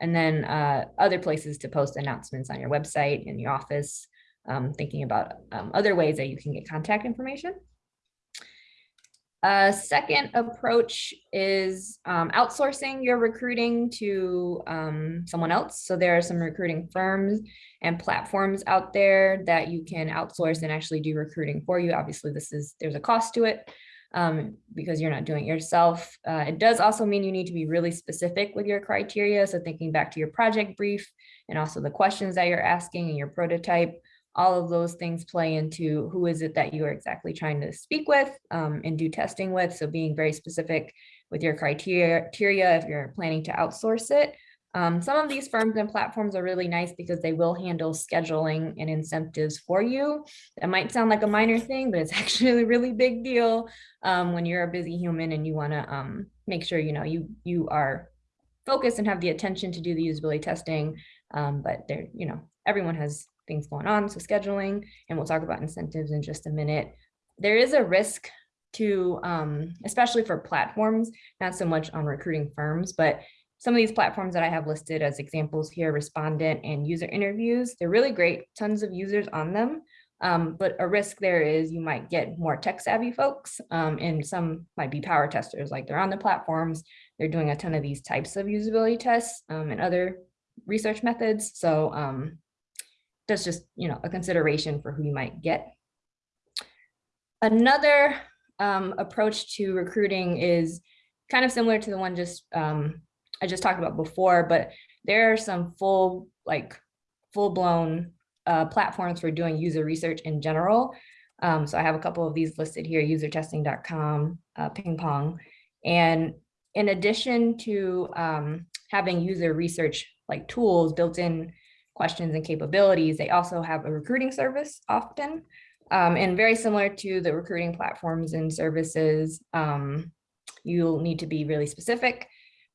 and then uh, other places to post announcements on your website, in your office, um, thinking about um, other ways that you can get contact information. A second approach is um, outsourcing your recruiting to um, someone else. So there are some recruiting firms and platforms out there that you can outsource and actually do recruiting for you. Obviously, this is there's a cost to it um, because you're not doing it yourself. Uh, it does also mean you need to be really specific with your criteria. So thinking back to your project brief and also the questions that you're asking in your prototype, all of those things play into who is it that you are exactly trying to speak with um, and do testing with. So being very specific with your criteria if you're planning to outsource it. Um, some of these firms and platforms are really nice because they will handle scheduling and incentives for you. That might sound like a minor thing, but it's actually a really big deal um, when you're a busy human and you want to um, make sure you know you you are focused and have the attention to do the usability testing. Um, but there, you know, everyone has things going on, so scheduling, and we'll talk about incentives in just a minute. There is a risk to, um, especially for platforms, not so much on recruiting firms, but some of these platforms that I have listed as examples here, respondent and user interviews, they're really great, tons of users on them. Um, but a risk there is you might get more tech savvy folks um, and some might be power testers, like they're on the platforms, they're doing a ton of these types of usability tests um, and other research methods. So um, that's just, you know, a consideration for who you might get. Another um, approach to recruiting is kind of similar to the one just um, I just talked about before, but there are some full, like full blown uh, platforms for doing user research in general. Um, so I have a couple of these listed here, usertesting.com, uh, ping pong. And in addition to um, having user research like tools built in questions and capabilities, they also have a recruiting service often. Um, and very similar to the recruiting platforms and services, um, you'll need to be really specific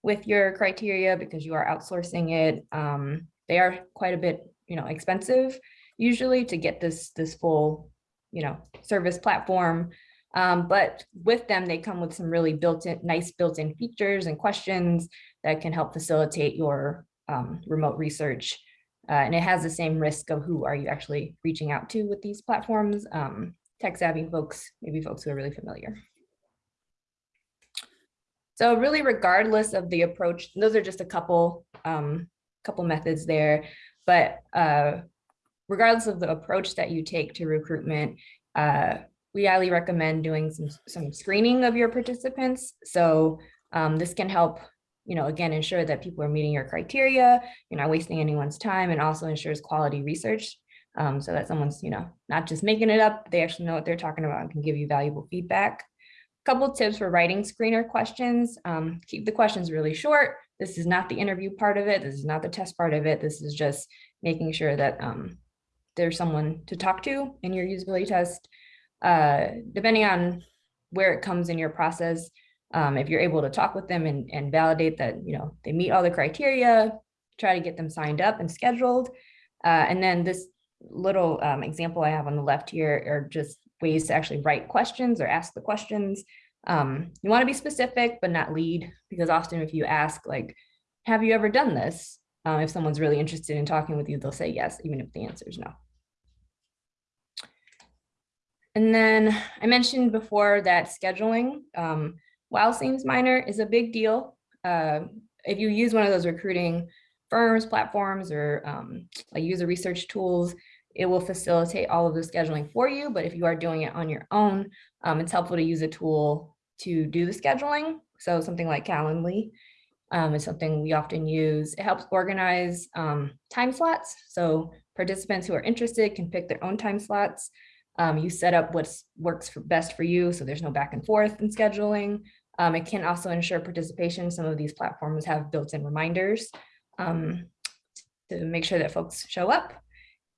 with your criteria because you are outsourcing it. Um, they are quite a bit, you know, expensive usually to get this this full, you know, service platform. Um, but with them, they come with some really built-in, nice built-in features and questions that can help facilitate your um, remote research. Uh, and it has the same risk of who are you actually reaching out to with these platforms. Um, tech savvy folks, maybe folks who are really familiar. So really regardless of the approach, those are just a couple, um, couple methods there, but uh, regardless of the approach that you take to recruitment, uh, we highly recommend doing some, some screening of your participants. So um, this can help, you know, again, ensure that people are meeting your criteria, you're not wasting anyone's time and also ensures quality research um, so that someone's, you know, not just making it up, they actually know what they're talking about and can give you valuable feedback. Couple tips for writing screener questions. Um, keep the questions really short. This is not the interview part of it. This is not the test part of it. This is just making sure that um, there's someone to talk to in your usability test. Uh, depending on where it comes in your process, um, if you're able to talk with them and, and validate that you know they meet all the criteria, try to get them signed up and scheduled. Uh, and then this little um, example I have on the left here are just ways to actually write questions or ask the questions. Um, you want to be specific, but not lead, because often if you ask like, have you ever done this? Uh, if someone's really interested in talking with you, they'll say yes, even if the answer is no. And then I mentioned before that scheduling, um, while seems minor, is a big deal. Uh, if you use one of those recruiting firms, platforms, or um, like user research tools, it will facilitate all of the scheduling for you. But if you are doing it on your own, um, it's helpful to use a tool to do the scheduling. So something like Calendly um, is something we often use. It helps organize um, time slots. So participants who are interested can pick their own time slots. Um, you set up what works for best for you, so there's no back and forth in scheduling. Um, it can also ensure participation. Some of these platforms have built-in reminders um, to make sure that folks show up.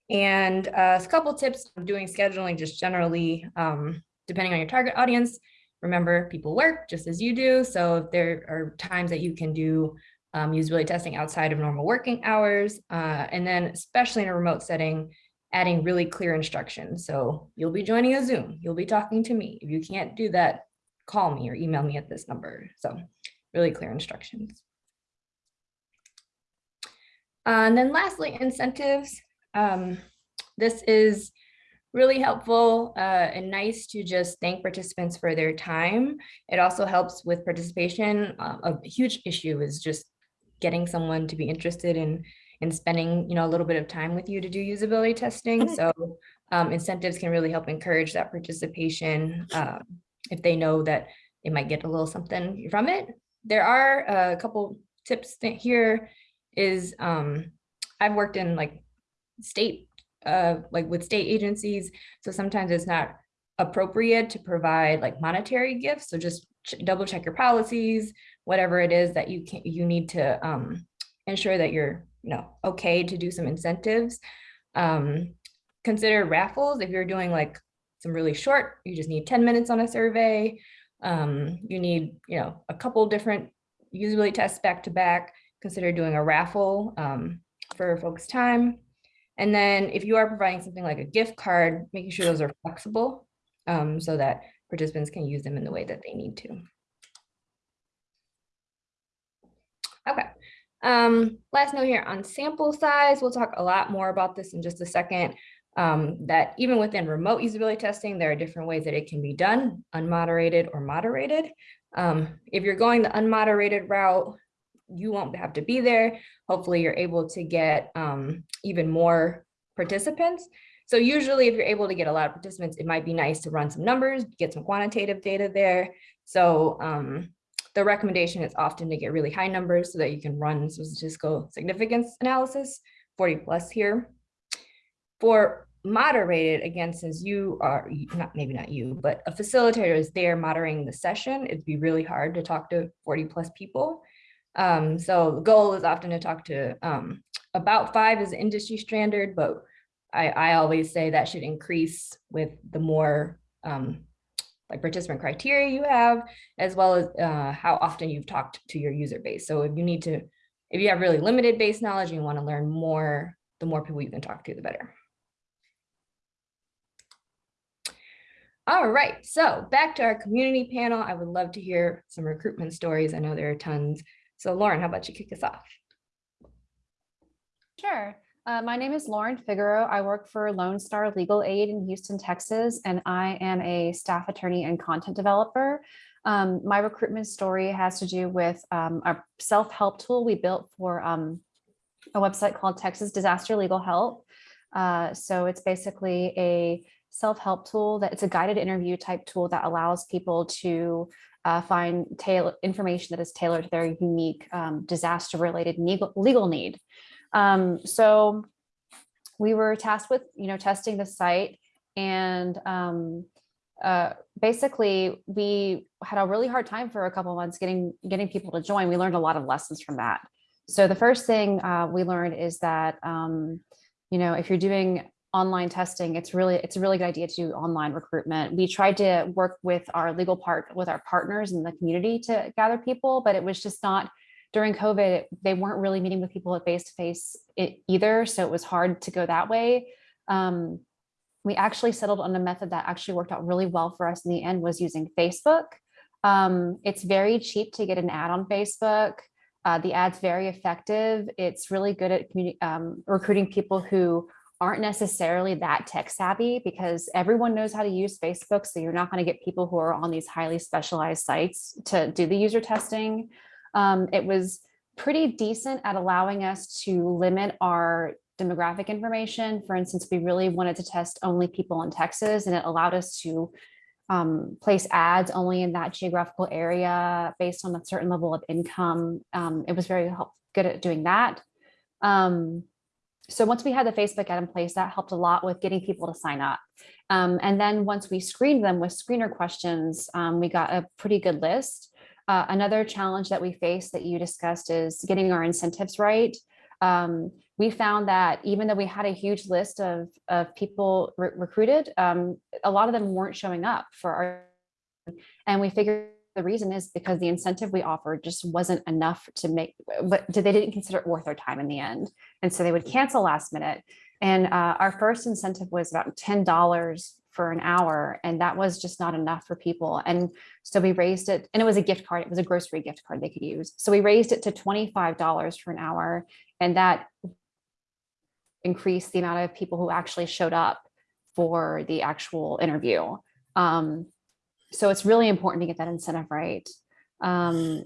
And uh, a couple tips on doing scheduling just generally, um, depending on your target audience. Remember, people work just as you do. So there are times that you can do um, usability testing outside of normal working hours, uh, and then especially in a remote setting, adding really clear instructions. So you'll be joining a Zoom, you'll be talking to me. If you can't do that, call me or email me at this number. So really clear instructions. Uh, and then lastly, incentives. Um, this is really helpful uh, and nice to just thank participants for their time. It also helps with participation. Uh, a huge issue is just getting someone to be interested in in spending you know a little bit of time with you to do usability testing. So um, incentives can really help encourage that participation uh, if they know that they might get a little something from it. There are a couple tips here is um, I've worked in like state uh, like with state agencies. So sometimes it's not appropriate to provide like monetary gifts. So just ch double check your policies, whatever it is that you can you need to um, ensure that you're you know okay to do some incentives. Um, consider raffles if you're doing like some really short, you just need 10 minutes on a survey. Um, you need you know a couple different usability tests back to back. Consider doing a raffle um, for folks' time. And then if you are providing something like a gift card, making sure those are flexible um, so that participants can use them in the way that they need to. Okay. Um, last note here on sample size, we'll talk a lot more about this in just a second. Um, that even within remote usability testing, there are different ways that it can be done, unmoderated or moderated. Um, if you're going the unmoderated route, you won't have to be there. Hopefully you're able to get um, even more participants. So usually if you're able to get a lot of participants, it might be nice to run some numbers, get some quantitative data there. So um, the recommendation is often to get really high numbers so that you can run statistical significance analysis, 40 plus here. For moderated, again, since you are, not maybe not you, but a facilitator is there moderating the session, it'd be really hard to talk to 40 plus people. Um, so the goal is often to talk to um, about five is industry standard, but I, I always say that should increase with the more um, like participant criteria you have, as well as uh, how often you've talked to your user base. So if you need to, if you have really limited base knowledge and you want to learn more, the more people you can talk to, the better. All right, so back to our community panel. I would love to hear some recruitment stories. I know there are tons. So Lauren, how about you kick us off? Sure. Uh, my name is Lauren Figaro. I work for Lone Star Legal Aid in Houston, Texas, and I am a staff attorney and content developer. Um, my recruitment story has to do with um, a self-help tool we built for um, a website called Texas Disaster Legal Help. Uh, so it's basically a self-help tool that it's a guided interview type tool that allows people to uh, find information that is tailored to their unique um, disaster related legal, legal need. Um, so we were tasked with, you know, testing the site and um, uh, basically we had a really hard time for a couple months getting getting people to join. We learned a lot of lessons from that. So the first thing uh, we learned is that, um, you know, if you're doing online testing, it's really it's a really good idea to do online recruitment. We tried to work with our legal part with our partners in the community to gather people, but it was just not during COVID, they weren't really meeting with people at face to face either. So it was hard to go that way. Um, we actually settled on a method that actually worked out really well for us in the end was using Facebook. Um, it's very cheap to get an ad on Facebook. Uh, the ad's very effective. It's really good at um, recruiting people who aren't necessarily that tech savvy because everyone knows how to use Facebook. So you're not going to get people who are on these highly specialized sites to do the user testing. Um, it was pretty decent at allowing us to limit our demographic information. For instance, we really wanted to test only people in Texas and it allowed us to um, place ads only in that geographical area based on a certain level of income. Um, it was very good at doing that. Um, so once we had the Facebook ad in place, that helped a lot with getting people to sign up. Um, and then once we screened them with screener questions, um, we got a pretty good list. Uh, another challenge that we faced that you discussed is getting our incentives right. Um, we found that even though we had a huge list of, of people re- recruited, um, a lot of them weren't showing up for our, and we figured the reason is because the incentive we offered just wasn't enough to make, but they didn't consider it worth their time in the end. And so they would cancel last minute. And uh, our first incentive was about $10 for an hour. And that was just not enough for people. And so we raised it, and it was a gift card. It was a grocery gift card they could use. So we raised it to $25 for an hour. And that increased the amount of people who actually showed up for the actual interview. Um, so it's really important to get that incentive right. Um,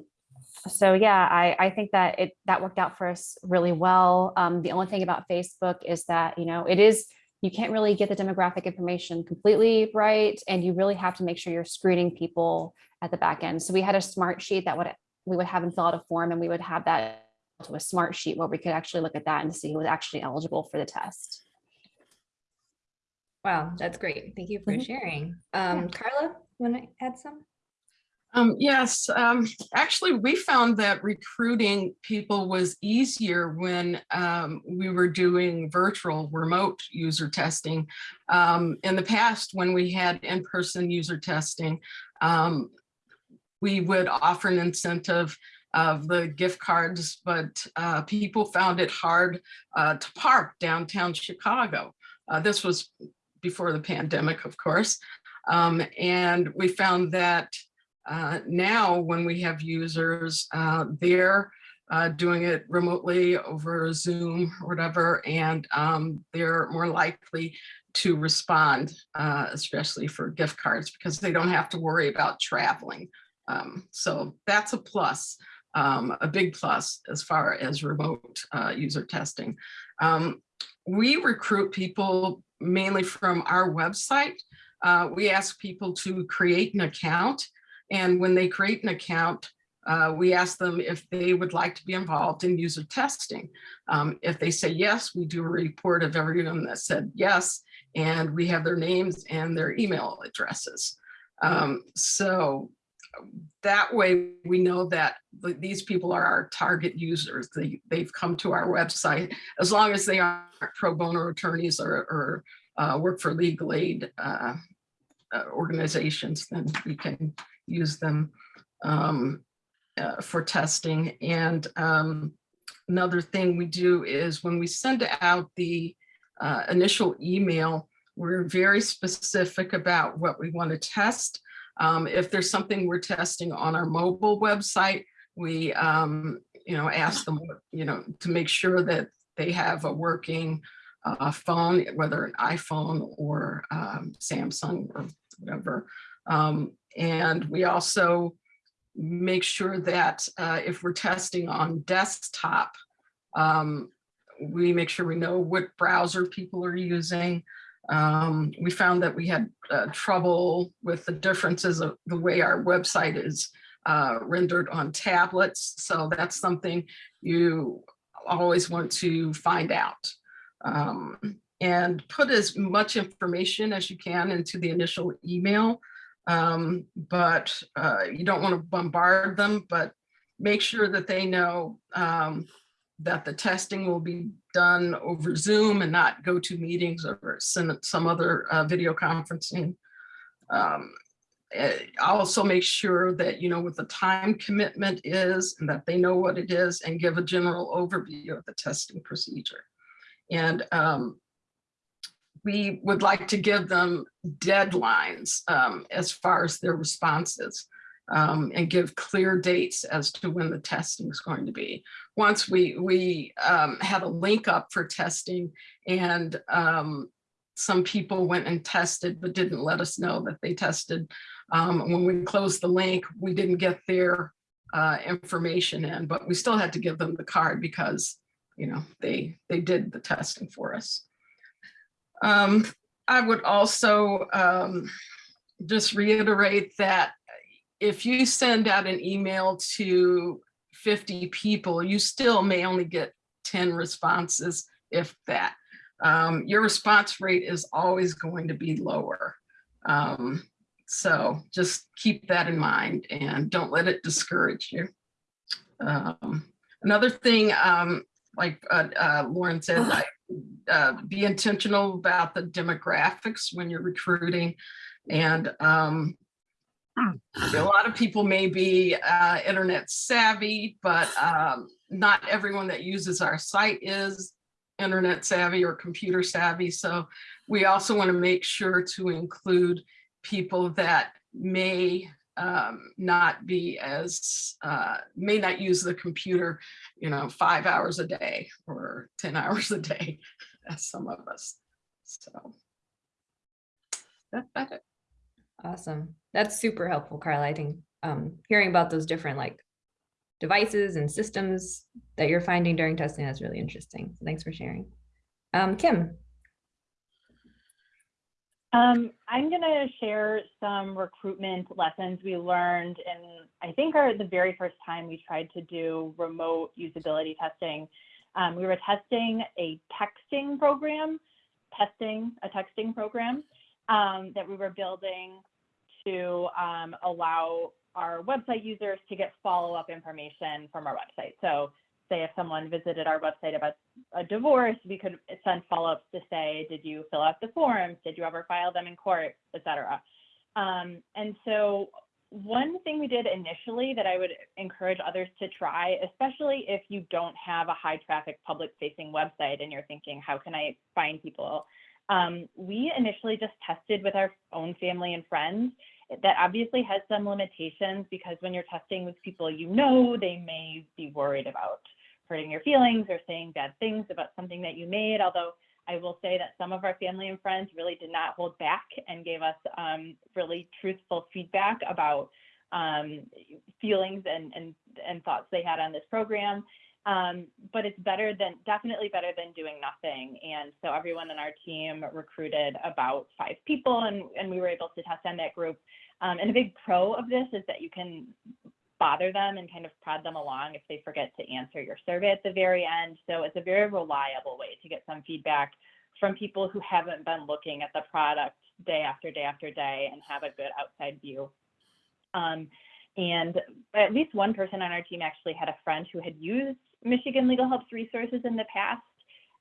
so yeah, I, I think that it that worked out for us really well. Um, the only thing about Facebook is that, you know, it is, you can't really get the demographic information completely right. And you really have to make sure you're screening people at the back end. So we had a Smartsheet that would, we would have them fill out a form and we would have that to a Smartsheet where we could actually look at that and see who was actually eligible for the test. Wow, that's great. Thank you for Mhm. sharing. Um, Carla, you want to add some? Um, yes, um, actually, we found that recruiting people was easier when um, we were doing virtual remote user testing. Um, in the past, when we had in-person user testing, um, we would offer an incentive of the gift cards, but uh, people found it hard uh, to park downtown Chicago. Uh, this was before the pandemic, of course. Um, and we found that uh, now, when we have users, uh, uh, doing it remotely over Zoom or whatever, and um, they're more likely to respond, uh, especially for gift cards, because they don't have to worry about traveling. Um, so that's a plus, um, a big plus as far as remote uh, user testing. Um, we recruit people mainly from our website. Uh, we ask people to create an account and when they create an account, uh, we ask them if they would like to be involved in user testing. Um, if they say yes, we do a report of everyone that said yes, and we have their names and their email addresses. Um, so that way we know that these people are our target users. They, they've come to our website as long as they aren't pro bono attorneys or, or uh, work for legal aid uh, uh, organizations, then we can use them um, uh, for testing. And um, another thing we do is when we send out the uh, initial email, we're very specific about what we want to test. Um, if there's something we're testing on our mobile website, we um, you know ask them you know to make sure that they have a working uh, phone, whether an iPhone or um, Samsung or whatever. Um, and we also make sure that uh, if we're testing on desktop, um, we make sure we know what browser people are using. Um, we found that we had uh, trouble with the differences of the way our website is uh, rendered on tablets. So that's something you always want to find out. Um, and put as much information as you can into the initial email um, but uh, you don't want to bombard them, but make sure that they know um, that the testing will be done over Zoom and not GoToMeetings or some, some other uh, video conferencing. Um, eh, also make sure that you know what the time commitment is and that they know what it is and give a general overview of the testing procedure. And um, we would like to give them deadlines um, as far as their responses um, and give clear dates as to when the testing is going to be. Once we, we um, had a link up for testing and um, some people went and tested but didn't let us know that they tested. Um, when we closed the link, we didn't get their uh, information in, but we still had to give them the card because you know they they did the testing for us. Um, I would also um, just reiterate that if you send out an email to 50 people, you still may only get 10 responses if that. Um, your response rate is always going to be lower. Um, so just keep that in mind and don't let it discourage you. Um, another thing, um, like uh, uh, Lauren said, like, uh, be intentional about the demographics when you're recruiting. And um, a lot of people may be uh, internet savvy, but um, not everyone that uses our site is internet savvy or computer savvy. So we also want to make sure to include people that may um, not be as, uh, may not use the computer, you know, five hours a day or 10 hours a day, as some of us. So. That's about it. Awesome. That's super helpful, Carla. I think um, hearing about those different like devices and systems that you're finding during testing, that's really interesting. So Thanks for sharing. Um, Kim, Um, I'm gonna share some recruitment lessons we learned in, I think are the very first time we tried to do remote usability testing. Um, we were testing a texting program, testing a texting program um, that we were building to um, allow our website users to get follow-up information from our website. So say if someone visited our website about a divorce, we could send follow-ups to say, did you fill out the forms? Did you ever file them in court, et cetera? Um, and so one thing we did initially that I would encourage others to try, especially if you don't have a high traffic public facing website and you're thinking, how can I find people? Um, we initially just tested with our own family and friends that obviously has some limitations because when you're testing with people you know, they may be worried about hurting your feelings or saying bad things about something that you made. Although I will say that some of our family and friends really did not hold back and gave us um, really truthful feedback about um, feelings and, and, and thoughts they had on this program. Um, but it's better than, definitely better than doing nothing. And so everyone in our team recruited about five people and, and we were able to test on that group. Um, and a big pro of this is that you can bother them and kind of prod them along if they forget to answer your survey at the very end. So it's a very reliable way to get some feedback from people who haven't been looking at the product day after day after day and have a good outside view. Um, and at least one person on our team actually had a friend who had used Michigan Legal Help's resources in the past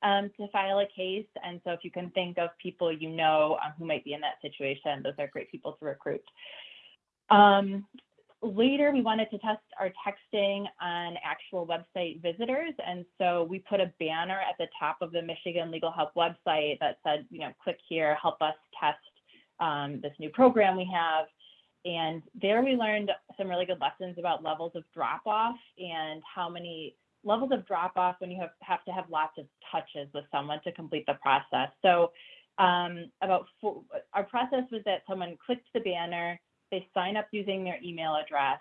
um, to file a case. And so if you can think of people you know um, who might be in that situation, those are great people to recruit. Um, later, we wanted to test our texting on actual website visitors. And so we put a banner at the top of the Michigan Legal Help website that said, you know, click here, help us test um, this new program we have. And there we learned some really good lessons about levels of drop off and how many levels of drop off when you have, have to have lots of touches with someone to complete the process. So um, about four, our process was that someone clicked the banner, they sign up using their email address,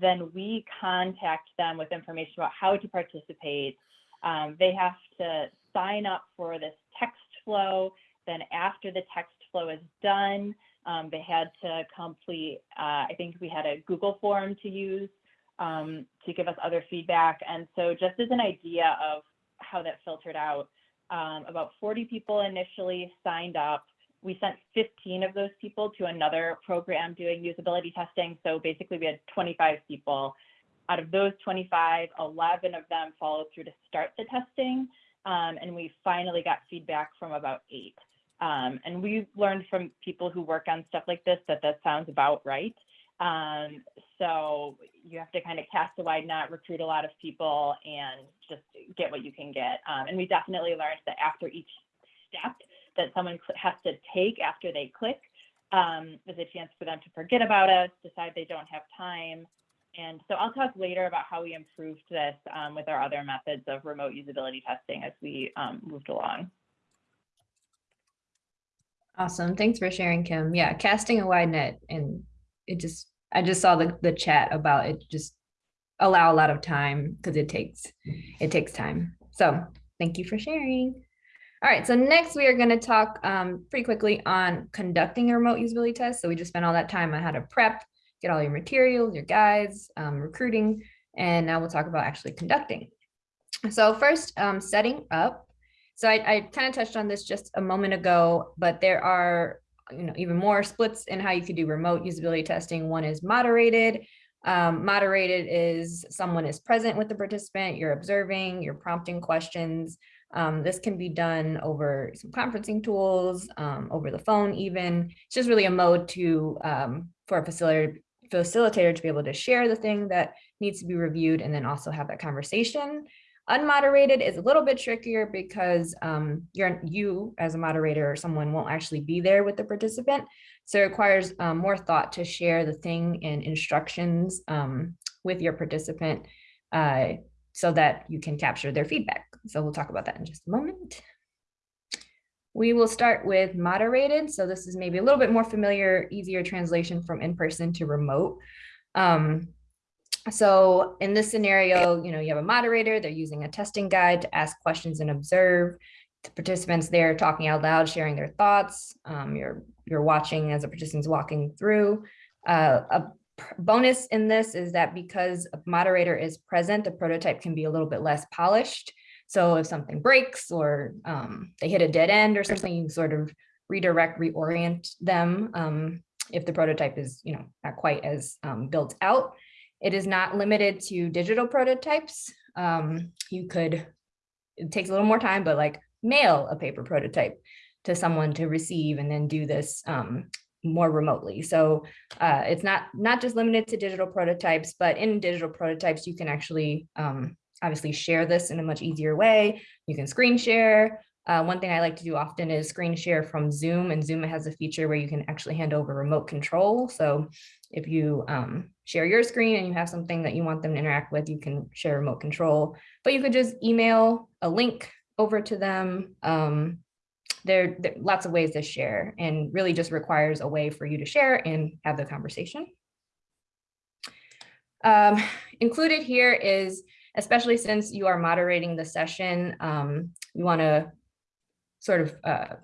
then we contact them with information about how to participate. Um, they have to sign up for this text flow. Then after the text flow is done, um, they had to complete, uh, I think we had a Google form to use um, to give us other feedback. And so just as an idea of how that filtered out, um, about 40 people initially signed up. We sent 15 of those people to another program doing usability testing. So basically we had 25 people. Out of those 25, 11 of them followed through to start the testing. Um, and we finally got feedback from about eight. Um, and we learned from people who work on stuff like this that that sounds about right. Um, so you have to kind of cast a wide net, recruit a lot of people, and just get what you can get. Um, and we definitely learned that after each step that someone has to take after they click, um, there's a chance for them to forget about us, decide they don't have time. And so I'll talk later about how we improved this um, with our other methods of remote usability testing as we um, moved along. awesome. Thanks for sharing, Kim. Yeah, casting a wide net and it just, I just saw the, the chat about it just allow a lot of time because it takes, it takes time. So thank you for sharing. All right, so next we are going to talk um, pretty quickly on conducting a remote usability test. So we just spent all that time on how to prep, get all your materials, your guides, um, recruiting, and now we'll talk about actually conducting. So first, um, setting up. So I, I kind of touched on this just a moment ago, but there are, you know, even more splits in how you could do remote usability testing. One is moderated. Um, moderated is someone is present with the participant, you're observing, you're prompting questions. Um, this can be done over some conferencing tools, um, over the phone even. It's just really a mode to um, for a facilitator facilitator to be able to share the thing that needs to be reviewed and then also have that conversation. Unmoderated is a little bit trickier because um, you're you as a moderator or someone won't actually be there with the participant. So it requires um, more thought to share the thing and instructions um, with your participant uh, so that you can capture their feedback. So we'll talk about that in just a moment. We will start with moderated. So this is maybe a little bit more familiar, easier translation from in-person to remote. Um, so in this scenario, you know, you have a moderator, they're using a testing guide to ask questions and observe. The participants there talking out loud, sharing their thoughts. Um, you're, you're watching as a participant's walking through. Uh, a bonus in this is that because a moderator is present, the prototype can be a little bit less polished. So if something breaks or um, they hit a dead end or something, you sort of redirect, reorient them um, if the prototype is, you know, not quite as um, built out. It is not limited to digital prototypes. Um, you could, it takes a little more time, but like mail a paper prototype to someone to receive and then do this um, more remotely. So uh, it's not not just limited to digital prototypes, but in digital prototypes, you can actually um, obviously share this in a much easier way. You can screen share. Uh, one thing I like to do often is screen share from Zoom and Zoom has a feature where you can actually hand over remote control. So if you um, share your screen and you have something that you want them to interact with, you can share remote control, but you could just email a link over to them. Um, there, there are lots of ways to share and really just requires a way for you to share and have the conversation. Um, included here is, especially since you are moderating the session, um, you want to sort of uh,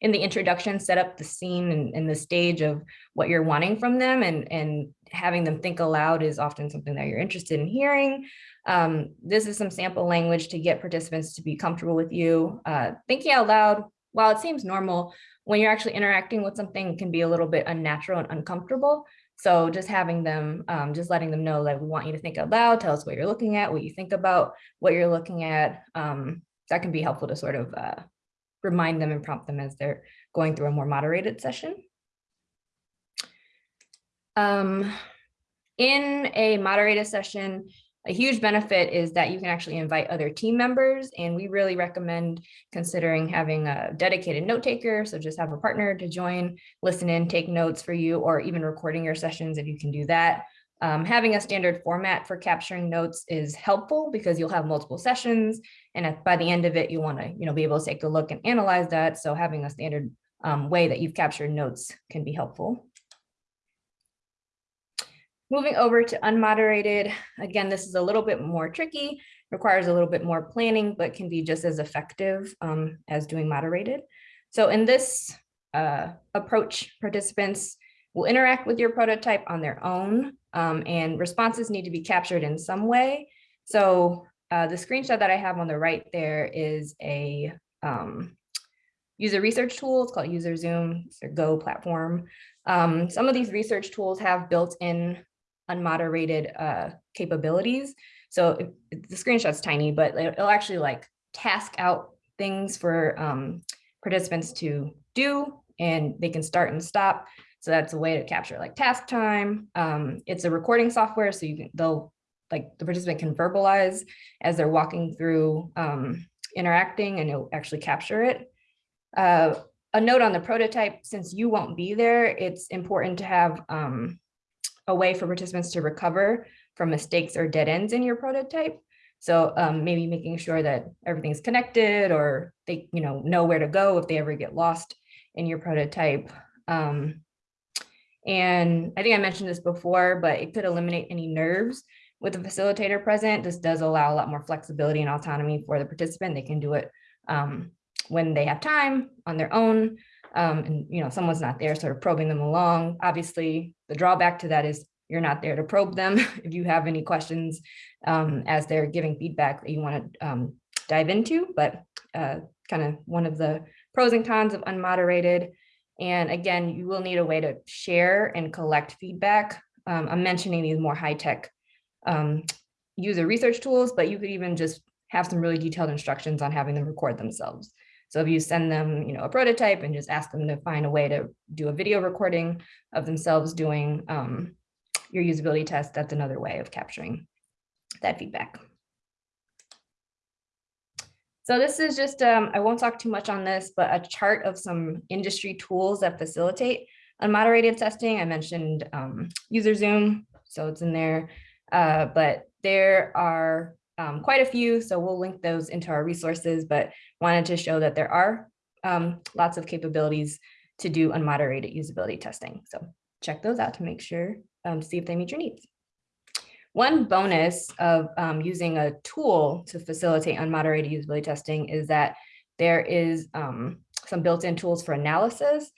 in the introduction, set up the scene and, and, the stage of what you're wanting from them and, and having them think aloud is often something that you're interested in hearing. Um, this is some sample language to get participants to be comfortable with you. Uh, thinking out loud, while it seems normal, when you're actually interacting with something can be a little bit unnatural and uncomfortable. So just having them, um, just letting them know that we want you to think out loud, tell us what you're looking at, what you think about what you're looking at. Um, that can be helpful to sort of uh, remind them and prompt them as they're going through a more moderated session. Um, in a moderated session, a huge benefit is that you can actually invite other team members and we really recommend considering having a dedicated note taker. So just have a partner to join, listen in, take notes for you, or even recording your sessions if you can do that. Um, having a standard format for capturing notes is helpful because you'll have multiple sessions and at, by the end of it, you want to you know, be able to take a look and analyze that. So having a standard um, way that you've captured notes can be helpful. Moving over to unmoderated, again, this is a little bit more tricky, requires a little bit more planning, but can be just as effective um, as doing moderated. So in this uh, approach, participants will interact with your prototype on their own um, and responses need to be captured in some way. So uh, the screenshot that I have on the right there is a um, user research tool. It's called UserZoom, it's their Go platform. Um, some of these research tools have built-in unmoderated uh, capabilities. So if, the screenshot's tiny, but it'll actually like task out things for um, participants to do and they can start and stop. So that's a way to capture like task time. Um, it's a recording software, so you can they'll like the participant can verbalize as they're walking through um, interacting and it'll actually capture it. Uh, a note on the prototype, since you won't be there, it's important to have um, a way for participants to recover from mistakes or dead ends in your prototype. So um, maybe making sure that everything's connected or they you know, know where to go if they ever get lost in your prototype. Um, and I think I mentioned this before, but it could eliminate any nerves with a facilitator present. This does allow a lot more flexibility and autonomy for the participant. They can do it um, when they have time on their own um, and you know someone's not there sort of probing them along. Obviously, the drawback to that is you're not there to probe them if you have any questions um, as they're giving feedback that you want to um, dive into. But uh, kind of one of the pros and cons of unmoderated. And again, you will need a way to share and collect feedback. Um, I'm mentioning these more high-tech um, user research tools, but you could even just have some really detailed instructions on having them record themselves. So if you send them, you know, a prototype and just ask them to find a way to do a video recording of themselves doing um, your usability test, that's another way of capturing that feedback. So this is just, um, I won't talk too much on this, but a chart of some industry tools that facilitate unmoderated testing. I mentioned um, UserZoom, so it's in there. Uh, but there are um, quite a few, so we'll link those into our resources, but wanted to show that there are um, lots of capabilities to do unmoderated usability testing. So check those out to make sure, um, see if they meet your needs. One bonus of um, using a tool to facilitate unmoderated usability testing is that there is um, some built-in tools for analysis.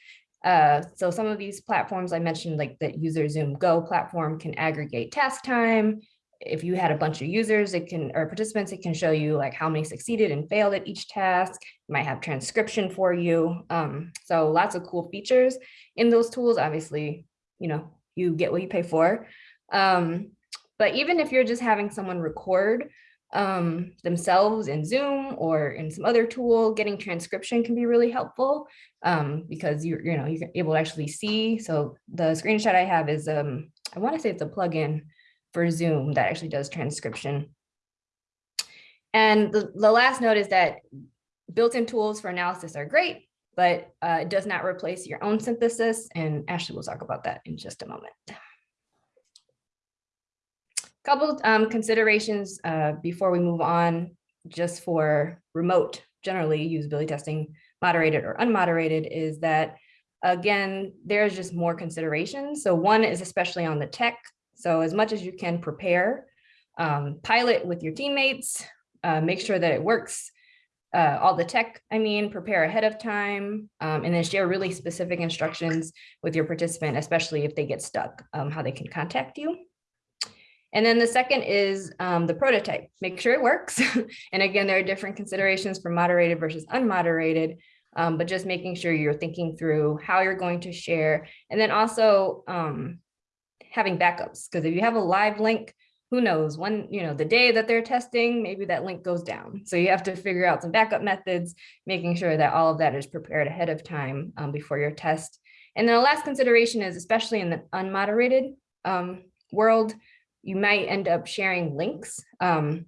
Uh, so some of these platforms I mentioned, like the UserZoom Go platform can aggregate task time. If you had a bunch of users, it can, or participants, it can show you like how many succeeded and failed at each task. It might have transcription for you. Um, so lots of cool features in those tools. Obviously, you know, you get what you pay for. Um, but even if you're just having someone record um, themselves in Zoom or in some other tool, getting transcription can be really helpful um, because you're, you know, you're able to actually see. So the screenshot I have is, um, I want to say it's a plugin for Zoom that actually does transcription. And the, the last note is that built-in tools for analysis are great, but uh, it does not replace your own synthesis. And Ashley will talk about that in just a moment. Couple um, considerations uh, before we move on, just for remote, generally usability testing, moderated or unmoderated, is that, again, there's just more considerations. So one is especially on the tech. So as much as you can prepare, um, pilot with your teammates, uh, make sure that it works. Uh, all the tech, I mean, prepare ahead of time, um, and then share really specific instructions with your participant, especially if they get stuck, um, how they can contact you. And then the second is um, the prototype, make sure it works. and again, there are different considerations for moderated versus unmoderated, um, but just making sure you're thinking through how you're going to share. And then also um, having backups, because if you have a live link, who knows, one, you know, the day that they're testing, maybe that link goes down. So you have to figure out some backup methods, making sure that all of that is prepared ahead of time um, before your test. And then the last consideration is especially in the unmoderated um, world, you might end up sharing links. Um,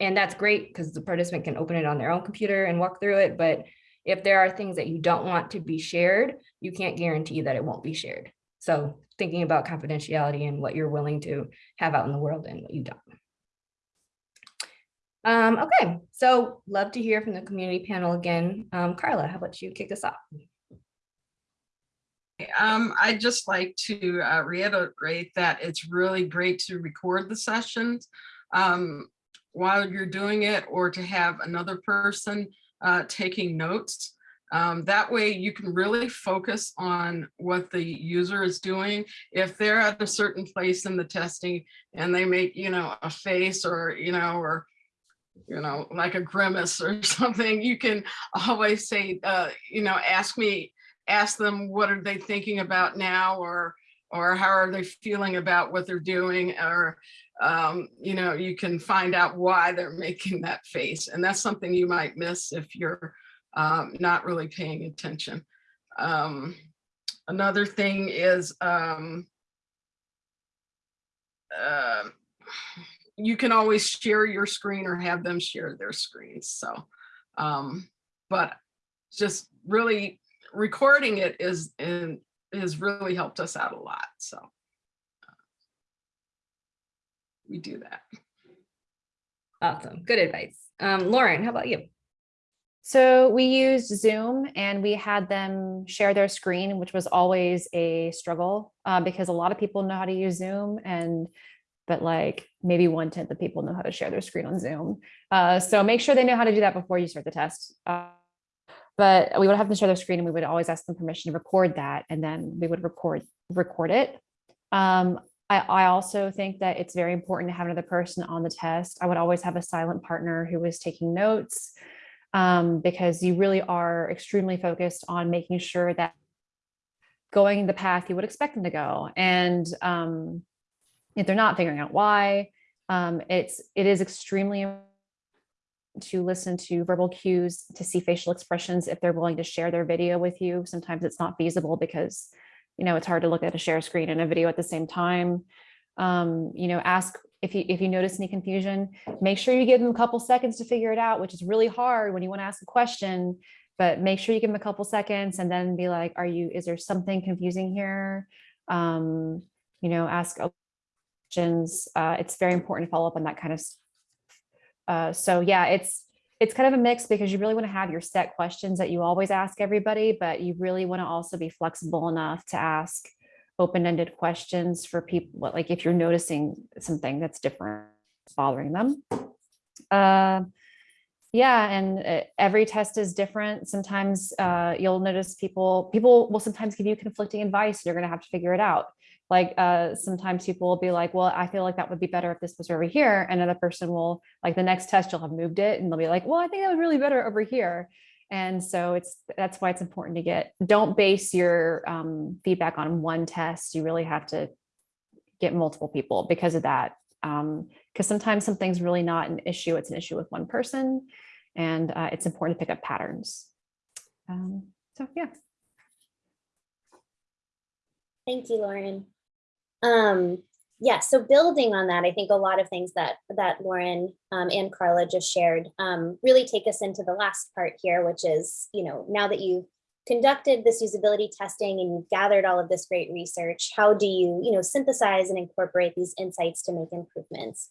and that's great because the participant can open it on their own computer and walk through it. But if there are things that you don't want to be shared, you can't guarantee that it won't be shared. So thinking about confidentiality and what you're willing to have out in the world and what you don't. Um, okay, so love to hear from the community panel again. Um, Carla, how about you kick us off? Um, I'd just like to uh, reiterate that it's really great to record the sessions um, while you're doing it or to have another person uh, taking notes. Um, that way you can really focus on what the user is doing. If they're at a certain place in the testing and they make, you know, a face or, you know, or you know, like a grimace or something, you can always say, uh, you know, ask me ask them what are they thinking about now or or how are they feeling about what they're doing or um, you know you can find out why they're making that face and that's something you might miss if you're um, not really paying attention um, another thing is um, uh, you can always share your screen or have them share their screens so um, but just really recording it is and has really helped us out a lot. So we do that. Awesome, good advice. Um, Lauren, how about you? So we used Zoom and we had them share their screen, which was always a struggle uh, because a lot of people know how to use Zoom and but like maybe one tenth of people know how to share their screen on Zoom. Uh, so make sure they know how to do that before you start the test. Uh, but we would have them share their screen and we would always ask them permission to record that and then we would record record it. Um, I, I also think that it's very important to have another person on the test. I would always have a silent partner who was taking notes um, because you really are extremely focused on making sure that going the path you would expect them to go. And um, if they're not figuring out why, um, it's it is extremely to listen to verbal cues, to see facial expressions if they're willing to share their video with you. Sometimes it's not feasible because you know it's hard to look at a share screen and a video at the same time. Um, you know, ask if you if you notice any confusion, make sure you give them a couple seconds to figure it out, which is really hard when you want to ask a question. But make sure you give them a couple seconds and then be like, "Are you? Is there something confusing here?" Um, you know, ask questions. Uh, it's very important to follow up on that kind of. s- Uh, so yeah, it's it's kind of a mix because you really want to have your set questions that you always ask everybody, but you really want to also be flexible enough to ask open-ended questions for people, like if you're noticing something that's different bothering them. Uh, yeah, and uh, every test is different. Sometimes uh, you'll notice people, people will sometimes give you conflicting advice. You're gonna have to figure it out. Like uh, sometimes people will be like, well, I feel like that would be better if this was over here. Another person will, like the next test, you'll have moved it and they'll be like, well, I think that was really better over here. And so it's, that's why it's important to get, don't base your um, feedback on one test. You really have to get multiple people because of that. Um, because sometimes something's really not an issue, it's an issue with one person. And uh, it's important to pick up patterns. Um, so yeah. Thank you, Lauren. Um, yeah, so building on that, I think a lot of things that that Lauren um, and Carla just shared um, really take us into the last part here, which is, you know, now that you've conducted this usability testing and you've gathered all of this great research, how do you, you know, synthesize and incorporate these insights to make improvements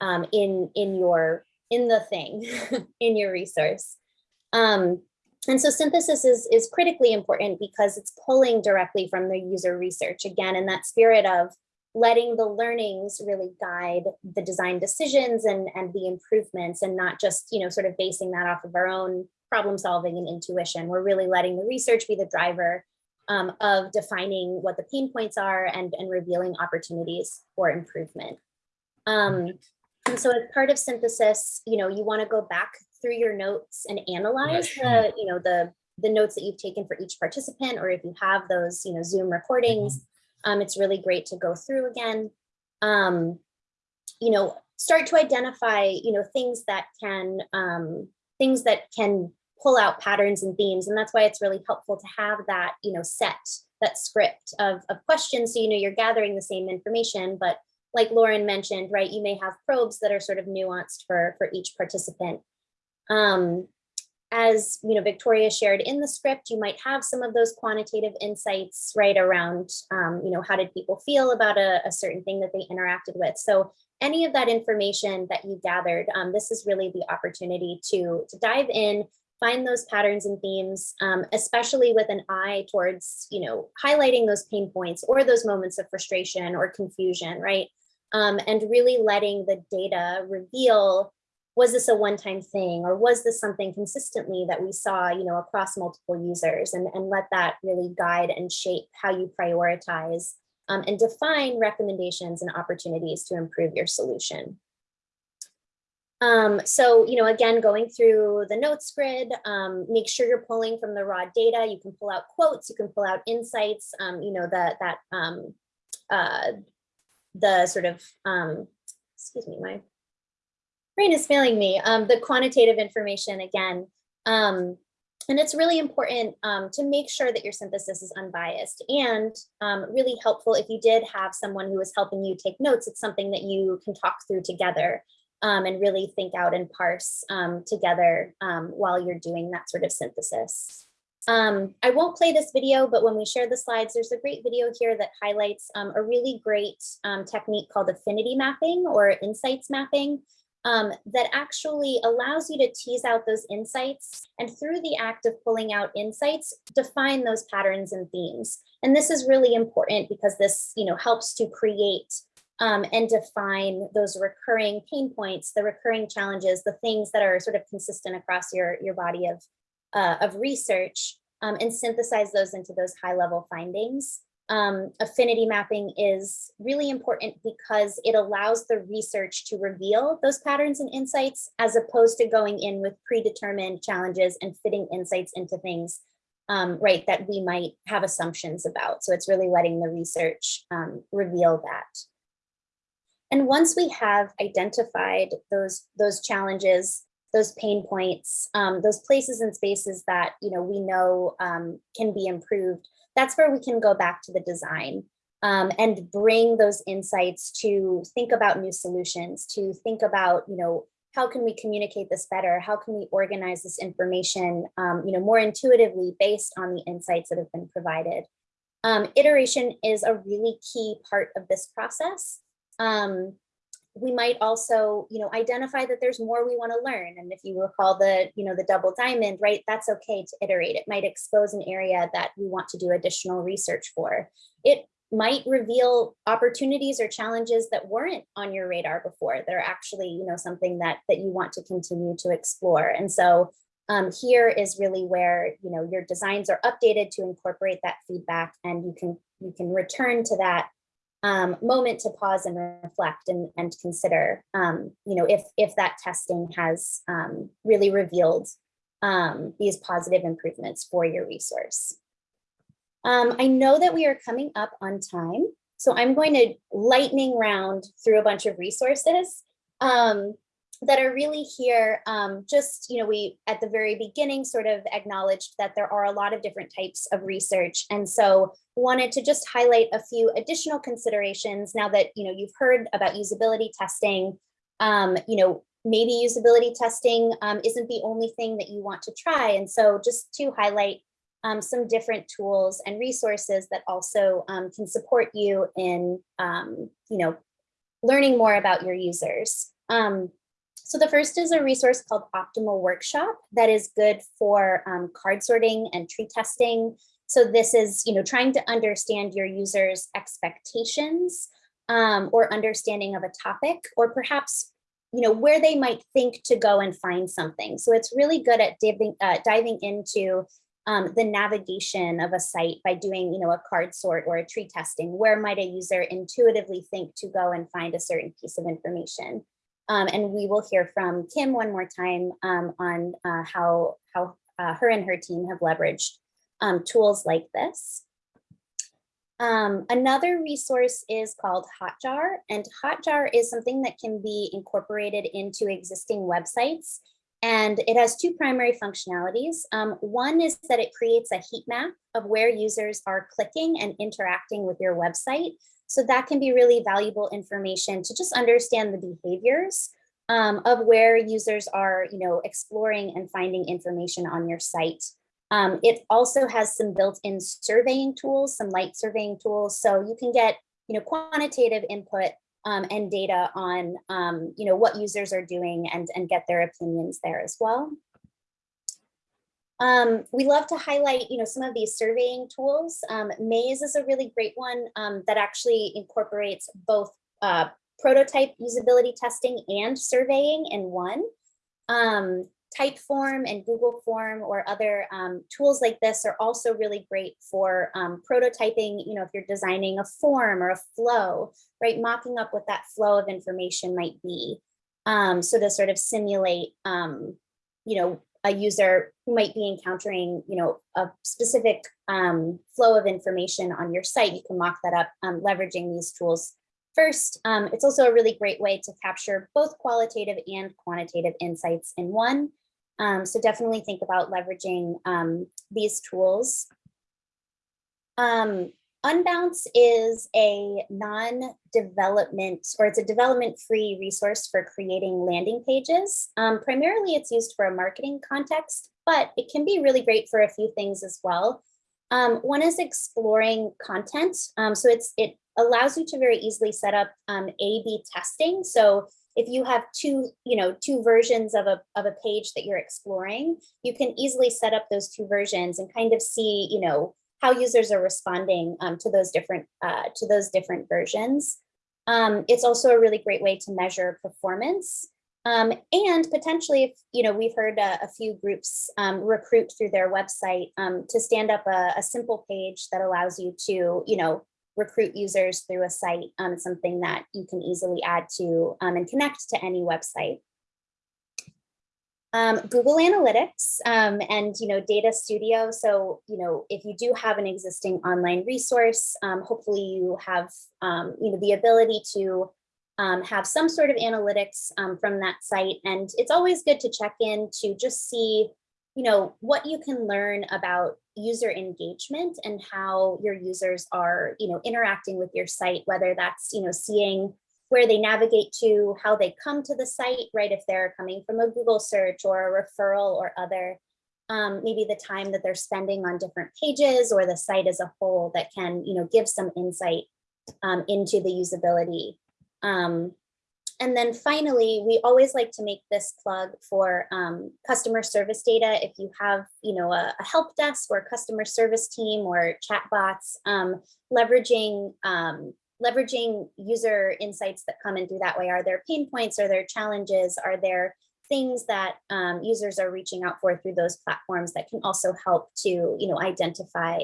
um, in in your in the thing in your resource? Um, and so synthesis is, is critically important because it's pulling directly from the user research, again, in that spirit of letting the learnings really guide the design decisions and, and the improvements and not just, you know, sort of basing that off of our own problem solving and intuition. We're really letting the research be the driver um, of defining what the pain points are and, and revealing opportunities for improvement. Um, and so as part of synthesis, you know, you want to go back through your notes and analyze the, you know, the the notes that you've taken for each participant, or if you have those, you know, Zoom recordings, um, it's really great to go through again. Um, you know, start to identify, you know, things that can um, things that can pull out patterns and themes, and that's why it's really helpful to have that, you know, set that script of of questions, so you know you're gathering the same information, but like Lauren mentioned, right, you may have probes that are sort of nuanced for for each participant. Um, as you know, Victoria shared in the script, you might have some of those quantitative insights right around, um, you know, how did people feel about a, a, certain thing that they interacted with. So any of that information that you gathered, um, this is really the opportunity to, to dive in, find those patterns and themes, um, especially with an eye towards, you know, highlighting those pain points or those moments of frustration or confusion, right? Um, and really letting the data reveal was this a one-time thing or was this something consistently that we saw you know across multiple users and, and let that really guide and shape how you prioritize um, and define recommendations and opportunities to improve your solution? Um, so you know again going through the notes grid um, make sure you're pulling from the raw data. You can pull out quotes you can pull out insights um, you know that that um, uh, the sort of um, excuse me my brain is failing me, um, the quantitative information again. Um, and it's really important um, to make sure that your synthesis is unbiased and um, really helpful if you did have someone who was helping you take notes, it's something that you can talk through together um, and really think out and parse um, together while you're doing that sort of synthesis. I won't play this video, but when we share the slides, there's a great video here that highlights a really great technique called affinity mapping or insights mapping um, that actually allows you to tease out those insights and through the act of pulling out insights, define those patterns and themes. And this is really important because this you know, helps to create um, and define those recurring pain points, the recurring challenges, the things that are sort of consistent across your, your body of, uh, of research um, and synthesize those into those high level findings. Um, affinity mapping is really important because it allows the research to reveal those patterns and insights as opposed to going in with predetermined challenges and fitting insights into things, um, right, that we might have assumptions about. So it's really letting the research um, reveal that. And once we have identified those, those challenges, those pain points, um, those places and spaces that you know we know um, can be improved, that's where we can go back to the design um, and bring those insights to think about new solutions, to think about you know how can we communicate this better, how can we organize this information um, you know more intuitively based on the insights that have been provided. Um, iteration is a really key part of this process. Um, we might also, you know, identify that there's more we want to learn. And if you recall the, you know, the double diamond, right, that's okay to iterate. It might expose an area that we want to do additional research for. It might reveal opportunities or challenges that weren't on your radar before. That are actually, you know, something that that you want to continue to explore. And so um, here is really where, you know, your designs are updated to incorporate that feedback and you can you can return to that um, moment to pause and reflect and, and consider, um, you know, if, if that testing has um, really revealed um, these positive improvements for your resource. Um, I know that we are coming up on time, so I'm going to lightning round through a bunch of resources um, that are really here. Um, just, you know, we at the very beginning sort of acknowledged that there are a lot of different types of research. And so wanted to just highlight a few additional considerations now that, you know, you've heard about usability testing. Um, you know, maybe usability testing um, isn't the only thing that you want to try. And so just to highlight um, some different tools and resources that also um, can support you in, um, you know, learning more about your users. Um, so the first is a resource called Optimal Workshop that is good for um, card sorting and tree testing. So this is, you know, trying to understand your users' expectations um, or understanding of a topic, or perhaps, you know, where they might think to go and find something. So it's really good at diving, uh, diving into um, the navigation of a site by doing, you know, a card sort or a tree testing. Where might a user intuitively think to go and find a certain piece of information? Um, and we will hear from Kim one more time um, on uh, how, how uh, her and her team have leveraged um, tools like this. Um, another resource is called Hotjar, and Hotjar is something that can be incorporated into existing websites. And it has two primary functionalities. Um, one is that it creates a heat map of where users are clicking and interacting with your website. So that can be really valuable information to just understand the behaviors um, of where users are, you know, exploring and finding information on your site. Um, it also has some built-in surveying tools, some light surveying tools, so you can get, you know, quantitative input um, and data on, um, you know, what users are doing and, and get their opinions there as well. Um, we love to highlight, you know, some of these surveying tools. Um, Maze is a really great one um, that actually incorporates both uh, prototype usability testing and surveying in one. Um, Typeform and Google Form or other um, tools like this are also really great for um, prototyping, you know, if you're designing a form or a flow, right? Mocking up what that flow of information might be. So to sort of simulate, you know, a user who might be encountering, you know, a specific um, flow of information on your site, you can mock that up um, leveraging these tools First, um, it's also a really great way to capture both qualitative and quantitative insights in one. Um, so definitely think about leveraging um, these tools. Unbounce is a non-development or it's a development-free resource for creating landing pages. Um, primarily, it's used for a marketing context, but it can be really great for a few things as well. Um, one is exploring content. Um, so it's it allows you to very easily set up um, A-B testing. So if you have two, you know, two versions of a, of a page that you're exploring, you can easily set up those two versions and kind of see, you know, how users are responding um, to those different uh, to those different versions. Um, it's also a really great way to measure performance. Um, and potentially, if you know, we've heard a, a few groups um, recruit through their website um, to stand up a, a simple page that allows you to, you know, recruit users through a site. Um, it's something that you can easily add to um, and connect to any website. Um, Google Analytics um, and you know Data Studio. So you know if you do have an existing online resource, um, hopefully you have um, you know the ability to um, have some sort of analytics um, from that site. And it's always good to check in to just see you know what you can learn about user engagement and how your users are you know interacting with your site, whether that's you know seeing where they navigate to, how they come to the site, right? If they're coming from a Google search or a referral or other, um, maybe the time that they're spending on different pages or the site as a whole that can, you know, give some insight um, into the usability. Um, and then finally, we always like to make this plug for um, customer service data. If you have, you know, a, a help desk or customer service team or chatbots, um, leveraging um, leveraging user insights that come in through that way. Are there pain points? Are there challenges? Are there things that um, users are reaching out for through those platforms that can also help to you know, identify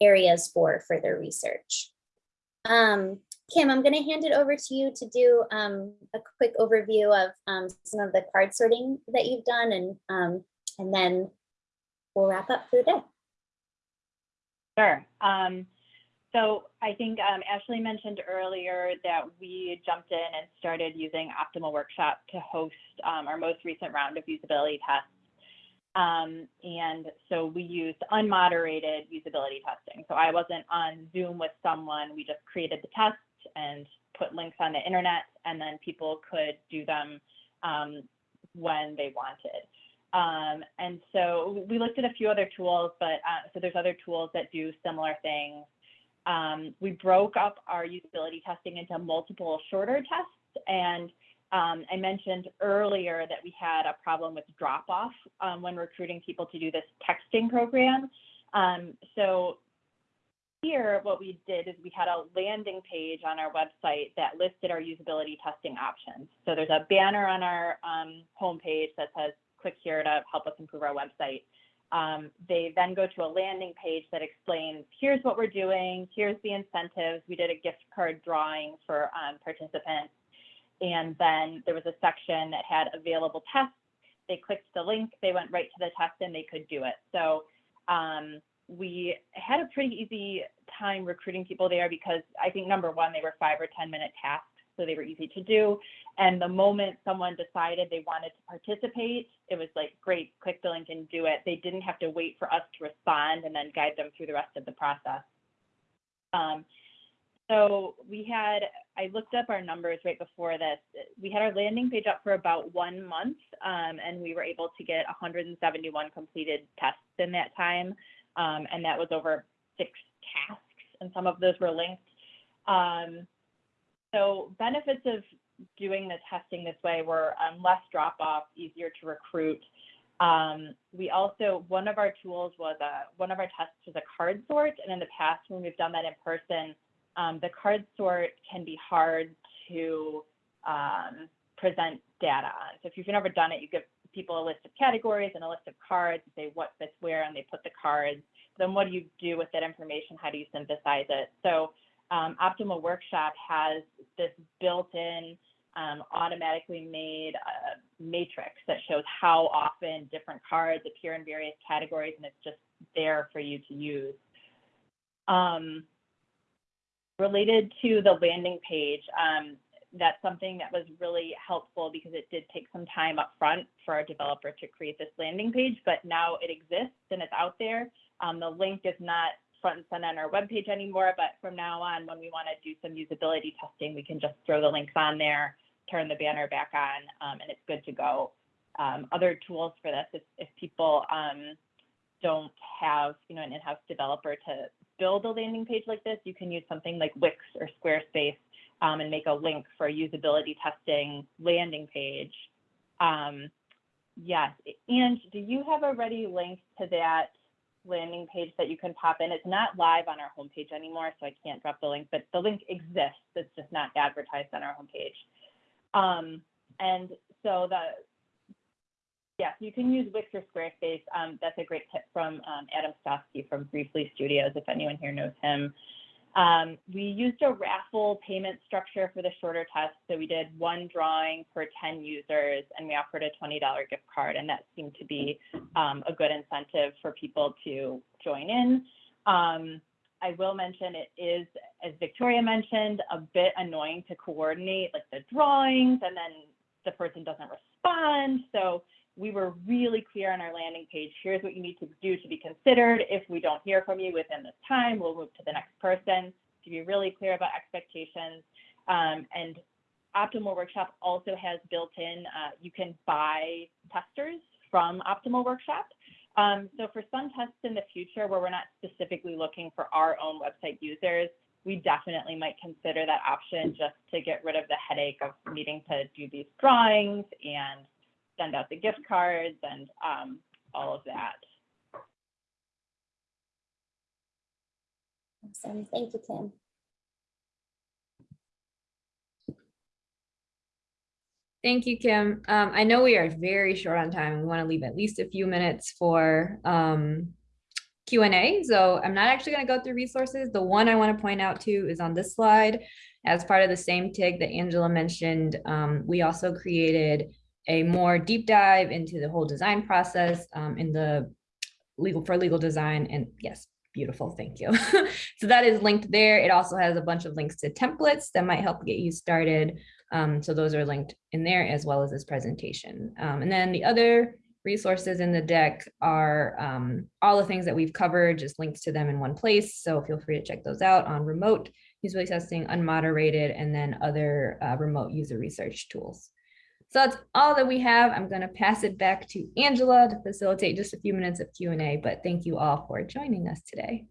areas for further research? Um, Kim, I'm going to hand it over to you to do um, a quick overview of um, some of the card sorting that you've done, and um, and then we'll wrap up for the day. Sure. So I think um, Ashley mentioned earlier that we jumped in and started using Optimal Workshop to host um, our most recent round of usability tests. Um, and so we used unmoderated usability testing. So I wasn't on Zoom with someone, we just created the test and put links on the internet and then people could do them um, when they wanted. Um, and so we looked at a few other tools, but uh, so there's other tools that do similar things. Um, we broke up our usability testing into multiple shorter tests. And um, I mentioned earlier that we had a problem with drop off um, when recruiting people to do this texting program. Um, so here, what we did is we had a landing page on our website that listed our usability testing options. So there's a banner on our um, homepage that says, click here to help us improve our website. Um, they then go to a landing page that explains, here's what we're doing, here's the incentives. We did a gift card drawing for um, participants. And then there was a section that had available tests. They clicked the link, they went right to the test and they could do it. So um, we had a pretty easy time recruiting people there because I think number one, they were five or 10 minute tasks so they were easy to do. And the moment someone decided they wanted to participate, it was like, great, click the link and do it. They didn't have to wait for us to respond and then guide them through the rest of the process. Um, so we had, I looked up our numbers right before this. We had our landing page up for about one month um, and we were able to get 171 completed tests in that time. Um, and that was over six tasks and some of those were linked. Um, so benefits of doing the testing this way were um, less drop off, easier to recruit. Um, we also, one of our tools was a, one of our tests was a card sort. And in the past, when we've done that in person, um, the card sort can be hard to um, present data on. So if you've never done it, you give people a list of categories and a list of cards, say what fits where, and they put the cards. Then what do you do with that information? How do you synthesize it? So um, Optimal Workshop has this built-in um, automatically made uh, matrix that shows how often different cards appear in various categories and it's just there for you to use. Um, related to the landing page, um, that's something that was really helpful because it did take some time up front for our developer to create this landing page, but now it exists and it's out there. Um, the link is not front and center on our webpage anymore, but from now on, when we want to do some usability testing, we can just throw the links on there, turn the banner back on, um, and it's good to go. Um, other tools for this, if, if people um, don't have, you know, an in-house developer to build a landing page like this, you can use something like Wix or Squarespace um, and make a link for a usability testing landing page. Um, yes, and do you have a ready link to that landing page that you can pop in. It's not live on our homepage anymore, so I can't drop the link, but the link exists. It's just not advertised on our homepage. Um, and so the, yes, you can use Wix or Squarespace. Um, that's a great tip from um, Adam Stofsky from Briefly Studios, if anyone here knows him. Um, we used a raffle payment structure for the shorter test. So we did one drawing per 10 users and we offered a $20 gift card. And that seemed to be um, a good incentive for people to join in. Um, I will mention it is, as Victoria mentioned, a bit annoying to coordinate like the drawings and then the person doesn't respond. So we were really clear on our landing page. Here's what you need to do to be considered. If we don't hear from you within this time, we'll move to the next person to be really clear about expectations. Um, and Optimal Workshop also has built in, uh, you can buy testers from Optimal Workshop. Um, so for some tests in the future where we're not specifically looking for our own website users, we definitely might consider that option just to get rid of the headache of needing to do these drawings and send out the gift cards and um, all of that. Awesome. Thank you, Kim. Thank you, Kim. Um, I know we are very short on time. We want to leave at least a few minutes for um, Q and A. So I'm not actually going to go through resources. The one I want to point out to is on this slide. As part of the same TIG that Angela mentioned, um, we also created a more deep dive into the whole design process um, in the legal for legal design. And yes, beautiful. Thank you. so that is linked there. It also has a bunch of links to templates that might help get you started. Um, so those are linked in there as well as this presentation. Um, and then the other resources in the deck are um, all the things that we've covered, just links to them in one place. So feel free to check those out on remote usability testing, unmoderated, and then other uh, remote user research tools. So that's all that we have. I'm going to pass it back to Angela to facilitate just a few minutes of Q&A, but thank you all for joining us today.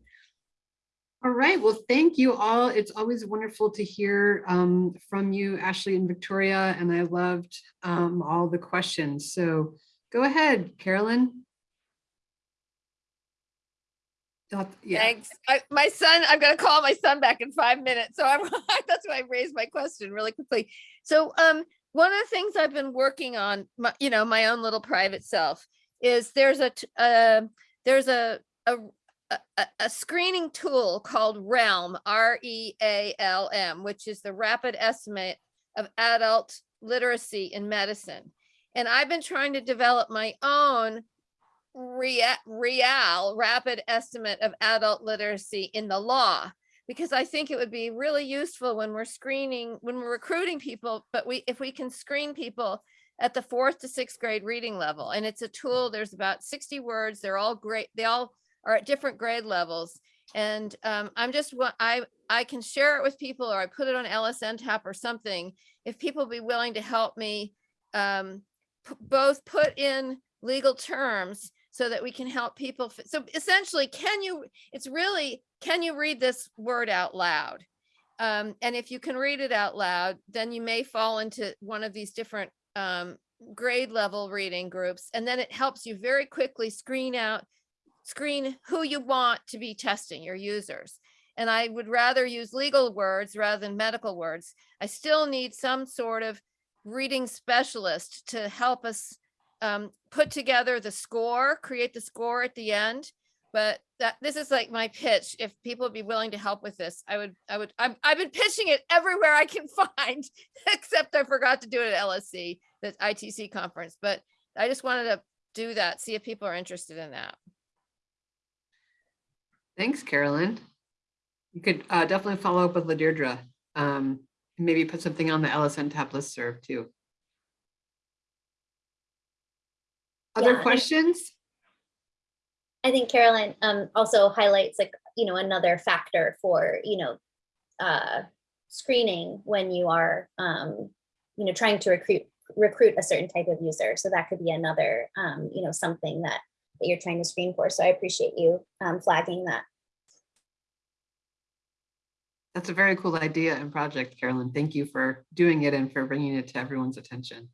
All right, well, thank you all. It's always wonderful to hear um, from you, Ashley and Victoria, and I loved um, all the questions. So go ahead, Carolyn. Doth- Yeah, Thanks. I, my son, I'm going to call my son back in five minutes. So I'm, that's why I raised my question really quickly. So um, one of the things I've been working on, my, you know, my own little private self is there's a, uh, there's a, a, a, a screening tool called Realm, R E A L M, which is the rapid estimate of adult literacy in medicine. And I've been trying to develop my own rea- real rapid estimate of adult literacy in the law because I think it would be really useful when we're screening, when we're recruiting people, but we, if we can screen people at the fourth to sixth grade reading level, and it's a tool, there's about 60 words, they're all great, they all are at different grade levels. And um, I'm just, I, I can share it with people or I put it on LSNTAP or something. If people be willing to help me um, both put in legal terms so that we can help people. So essentially, can you, it's really, can you read this word out loud? Um, and if you can read it out loud, then you may fall into one of these different um, grade level reading groups. And then it helps you very quickly screen out, screen who you want to be testing your users. And I would rather use legal words rather than medical words. I still need some sort of reading specialist to help us um, put together the score, create the score at the end. But that this is like my pitch. If people would be willing to help with this, I would, I would, I've, I've been pitching it everywhere I can find, except I forgot to do it at LSC, the ITC conference. But I just wanted to do that, see if people are interested in that. thanks, Carolyn. You could uh, definitely follow up with Ladeirdre. Um, maybe put something on the LSNTAP listserv too. Other Yeah, questions? I think Carolyn um, also highlights like, you know, another factor for, you know, uh, screening when you are, um, you know, trying to recruit recruit a certain type of user. So that could be another, um, you know, something that, that you're trying to screen for. So I appreciate you um, flagging that. That's a very cool idea and project, Carolyn. Thank you for doing it and for bringing it to everyone's attention.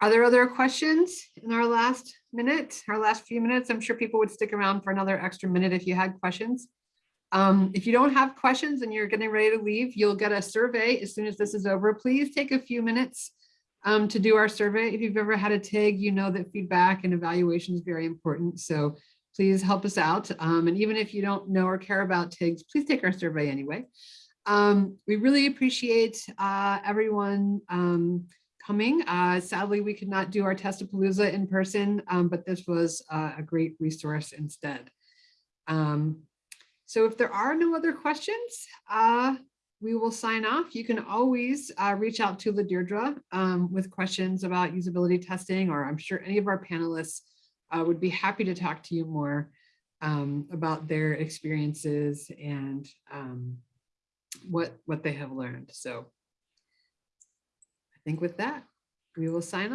Are there other questions in our last minute, our last few minutes? I'm sure people would stick around for another extra minute if you had questions. Um, if you don't have questions and you're getting ready to leave, you'll get a survey as soon as this is over. Please take a few minutes um, to do our survey. If you've ever had a TIG, you know that feedback and evaluation is very important. So please help us out. Um, and even if you don't know or care about TIGs, please take our survey anyway. Um, we really appreciate uh, everyone um, coming. Uh, sadly, we could not do our Testapalooza in person, um, but this was uh, a great resource instead. Um, so if there are no other questions, uh, we will sign off. You can always uh, reach out to Ladeirdre um, with questions about usability testing, or I'm sure any of our panelists uh, would be happy to talk to you more um, about their experiences and um, what what they have learned. So think with that, we will sign off.